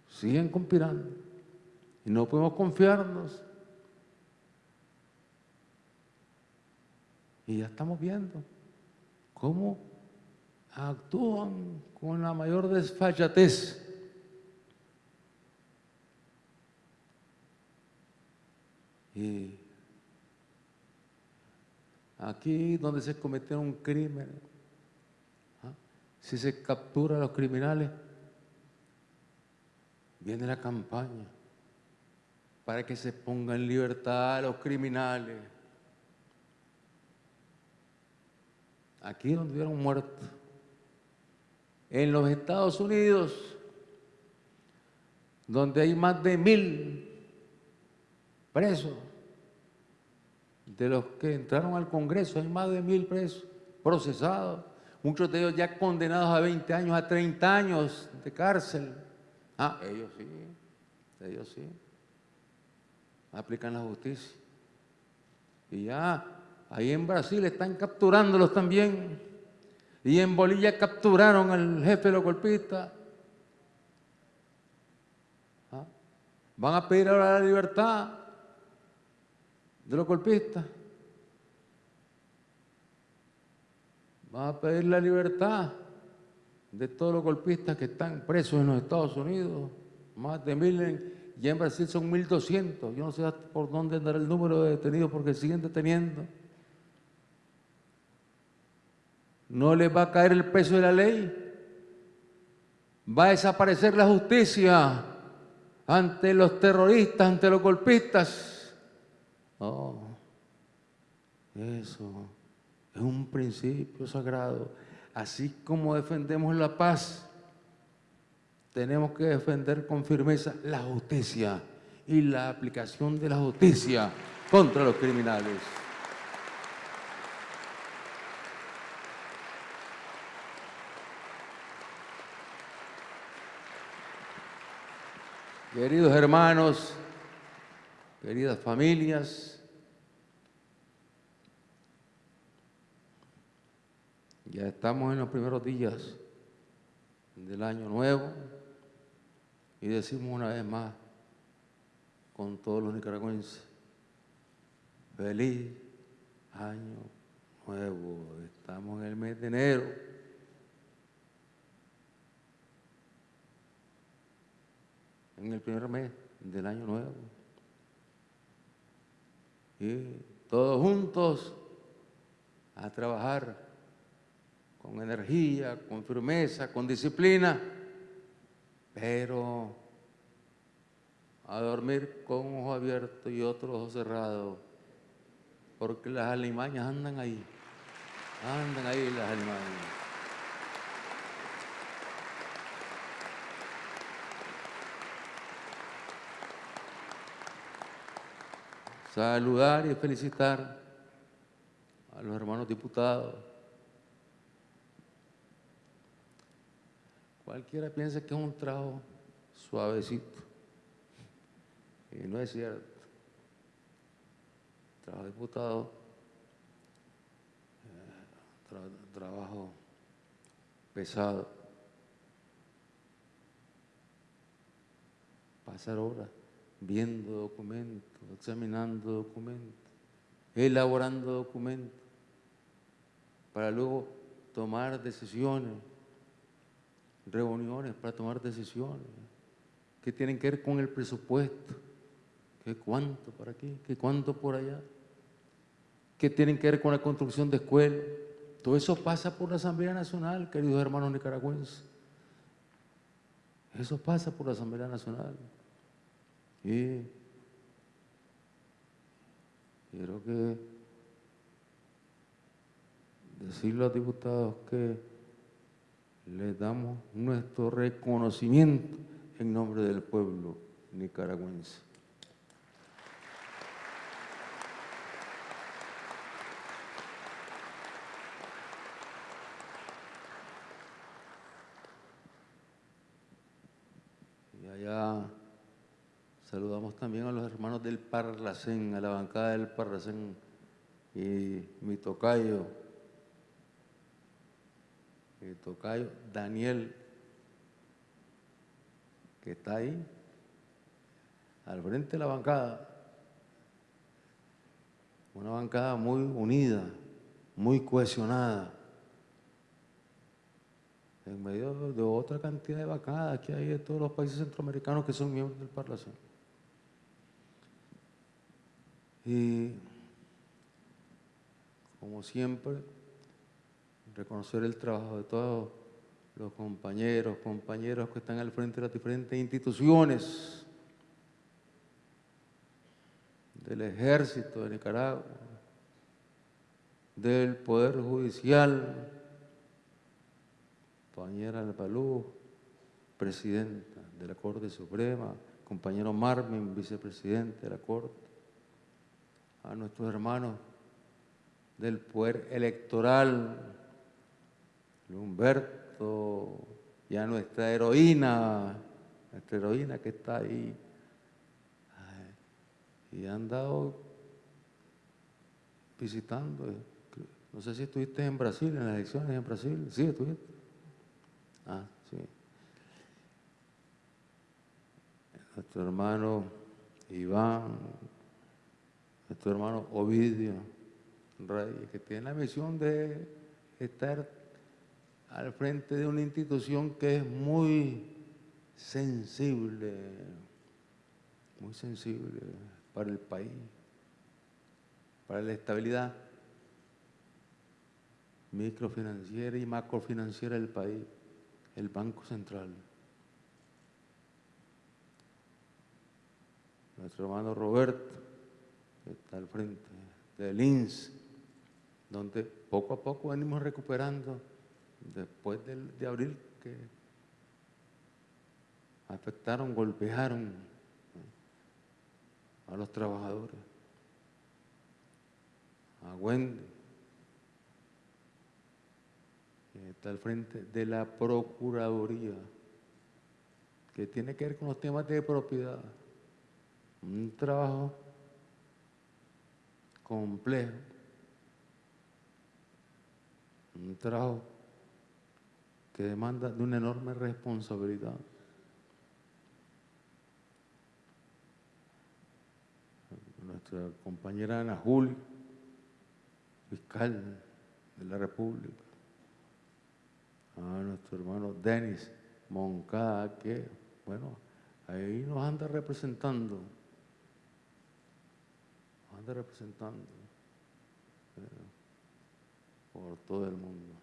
Siguen conspirando y no podemos confiarnos. Y ya estamos viendo cómo actúan con la mayor desfachatez. Y aquí donde se cometió un crimen, ¿ah? si se captura a los criminales, viene la campaña para que se ponga en libertad a los criminales. Aquí donde hubieron muerto en los Estados Unidos, donde hay más de mil presos, de los que entraron al Congreso, hay más de mil presos procesados, muchos de ellos ya condenados a 20 años, a 30 años de cárcel. Ah, ellos sí, ellos sí, aplican la justicia. Y ya, ahí en Brasil están capturándolos también. Y en Bolivia capturaron al jefe de los golpistas. ¿Ah? Van a pedir ahora la libertad de los golpistas. Van a pedir la libertad de todos los golpistas que están presos en los Estados Unidos. Más de mil, y en Brasil son mil doscientos. Yo no sé por dónde andará el número de detenidos porque siguen deteniendo. No les va a caer el peso de la ley, va a desaparecer la justicia ante los terroristas, ante los golpistas. Oh, eso es un principio sagrado. Así como defendemos la paz, tenemos que defender con firmeza la justicia y la aplicación de la justicia contra los criminales. Queridos hermanos, queridas familias, ya estamos en los primeros días del año nuevo y decimos una vez más con todos los nicaragüenses, feliz año nuevo, estamos en el mes de enero. En el primer mes del año nuevo. y todos juntos a trabajar con energía, con firmeza, con disciplina, pero a dormir con ojo abierto y otro ojo cerrado, porque las alimañas andan ahí, andan ahí las alimañas. Saludar y felicitar a los hermanos diputados. Cualquiera piensa que es un trabajo suavecito. Y no es cierto. Trabajo diputado, eh, tra- trabajo pesado. Pasar horas viendo documentos, examinando documentos, elaborando documentos, para luego tomar decisiones, reuniones para tomar decisiones que tienen que ver con el presupuesto, que cuánto por aquí, que cuánto por allá, que tienen que ver con la construcción de escuelas. Todo eso pasa por la Asamblea Nacional, queridos hermanos nicaragüenses. Eso pasa por la Asamblea Nacional. Y quiero que decirle a diputados que les damos nuestro reconocimiento en nombre del pueblo nicaragüense. Y allá saludamos también a los hermanos del Parlacén, a la bancada del Parlacén y mi tocayo, mi tocayo Daniel, que está ahí, al frente de la bancada. Una bancada muy unida, muy cohesionada, en medio de otra cantidad de bancadas que hay de todos los países centroamericanos que son miembros del Parlacén. Y como siempre, reconocer el trabajo de todos los compañeros, compañeros que están al frente de las diferentes instituciones del ejército de Nicaragua, del Poder Judicial, compañera Albalú, presidenta de la Corte Suprema, compañero Marvin, vicepresidente de la Corte, a nuestros hermanos del Poder Electoral, Humberto, y a nuestra heroína, nuestra heroína que está ahí. Y han dado visitando. No sé si estuviste en Brasil, en las elecciones en Brasil. Sí, estuviste. Ah, sí. Nuestro hermano Iván, nuestro hermano Ovidio Rey, que tiene la misión de estar al frente de una institución que es muy sensible, muy sensible para el país, para la estabilidad microfinanciera y macrofinanciera del país, el Banco Central. Nuestro hermano Roberto, que está al frente del INS, donde poco a poco venimos recuperando después del- de abril que afectaron, golpearon a los trabajadores, a Wendy, que está al frente de la Procuraduría, que tiene que ver con los temas de propiedad. Un trabajo complejo, un trabajo que demanda de una enorme responsabilidad. Nuestra compañera Ana Juli, fiscal de la República, a nuestro hermano Denis Moncada, que, bueno, ahí nos anda representando, anda representando por todo el mundo.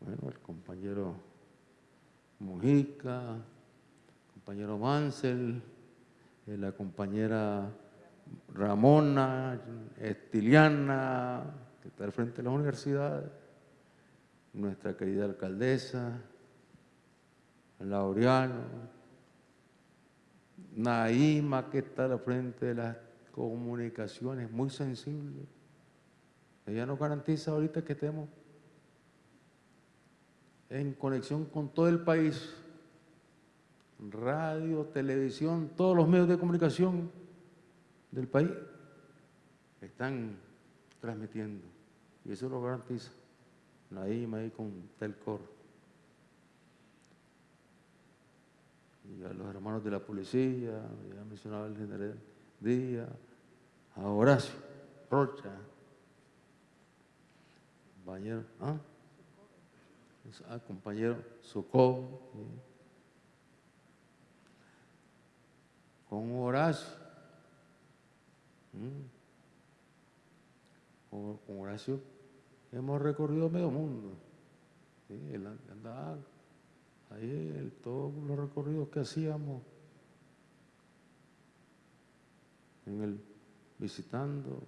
Bueno, el compañero Mujica, compañero Mansell, eh, la compañera Ramona, Estiliana, que está al frente de las universidades, nuestra querida alcaldesa, Laureano, Naima, que está al frente de las comunicaciones, muy sensible. Ella nos garantiza ahorita que estemos en conexión con todo el país, radio, televisión, todos los medios de comunicación del país están transmitiendo. Y eso lo garantiza Naima ahí con Telcor. Y a los hermanos de la policía, ya mencionaba el general Díaz, a Horacio Rocha, compañero, ¿ah? Ah, compañero Socorro, con Horacio. Con, con Horacio hemos recorrido medio mundo. Sí, él andaba ahí, todos los recorridos que hacíamos en el, visitando,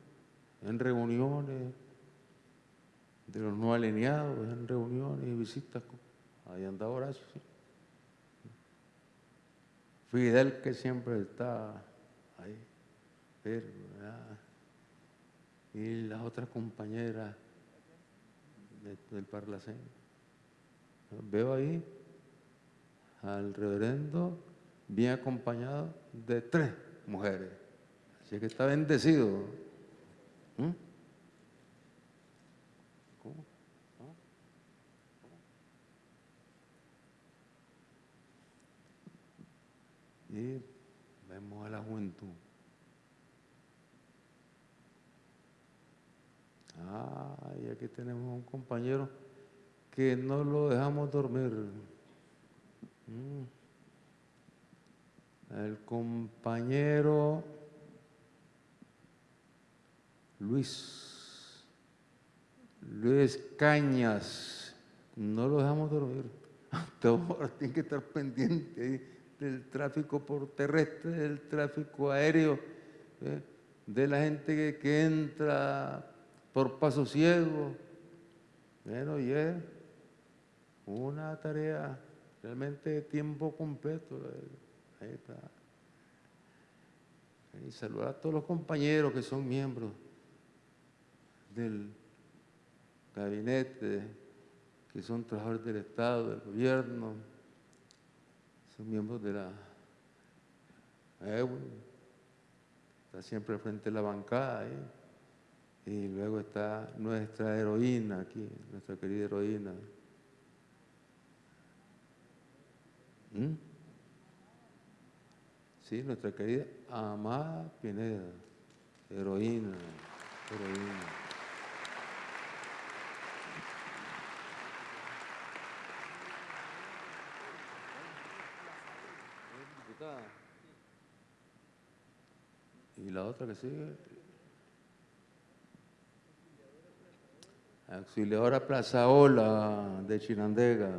en reuniones de los no alineados, en reuniones y visitas. Ahí andaba Horacio. Fidel que siempre está ahí, pero, y las otras compañeras de- del Parlacén. Veo ahí al reverendo bien acompañado de tres mujeres. Así que está bendecido. ¿Mm? ¿Cómo? Y vemos a la juventud. Ah, y aquí tenemos un compañero que no lo dejamos dormir. Mm. El compañero Luis, Luis Cañas, no lo dejamos dormir. Ahora tiene que estar pendiente del tráfico por terrestre, del tráfico aéreo, ¿eh? de la gente que, que entra por paso ciego. Bueno, y es una tarea realmente tiempo completo. Ahí está. Y saludar a todos los compañeros que son miembros del gabinete, que son trabajadores del Estado, del gobierno, son miembros de la EWE, está siempre frente de la bancada ahí. Y luego está nuestra heroína aquí, nuestra querida heroína. ¿Mm? Sí, nuestra querida Amada Pineda, heroína, heroína. Y la otra que sigue, Auxiliadora Plazaola de Chinandega.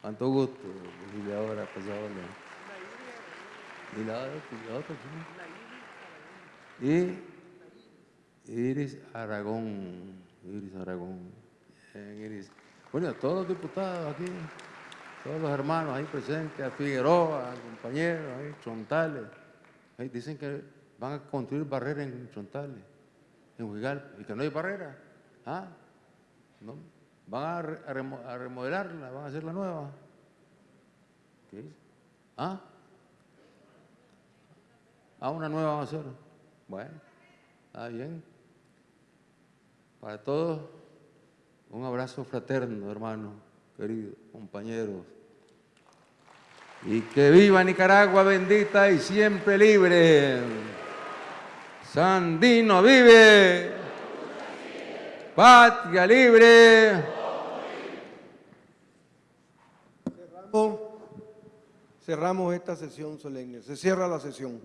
Cuánto gusto, auxiliadora Plazaola. Y la otra, y la otra. Y Iris Aragón, Iris Aragón. Iris. Bueno, a todos los diputados aquí, todos los hermanos ahí presentes, a Figueroa, al compañero, ahí, Chontales. Ahí dicen que van a construir barreras en Chontales, en Huigalpa, y que no hay barrera. ¿Ah? ¿No? ¿Van a, re- a remo- a remodelarla? ¿Van a hacerla nueva? ¿Qué? ¿Ah? Ah, una nueva van a hacer. Bueno, está bien. Para todos, un abrazo fraterno, hermanos, queridos, compañeros. Y que viva Nicaragua bendita y siempre libre. Sandino vive. Patria libre. Cerramos, cerramos esta sesión solemne. Se cierra la sesión.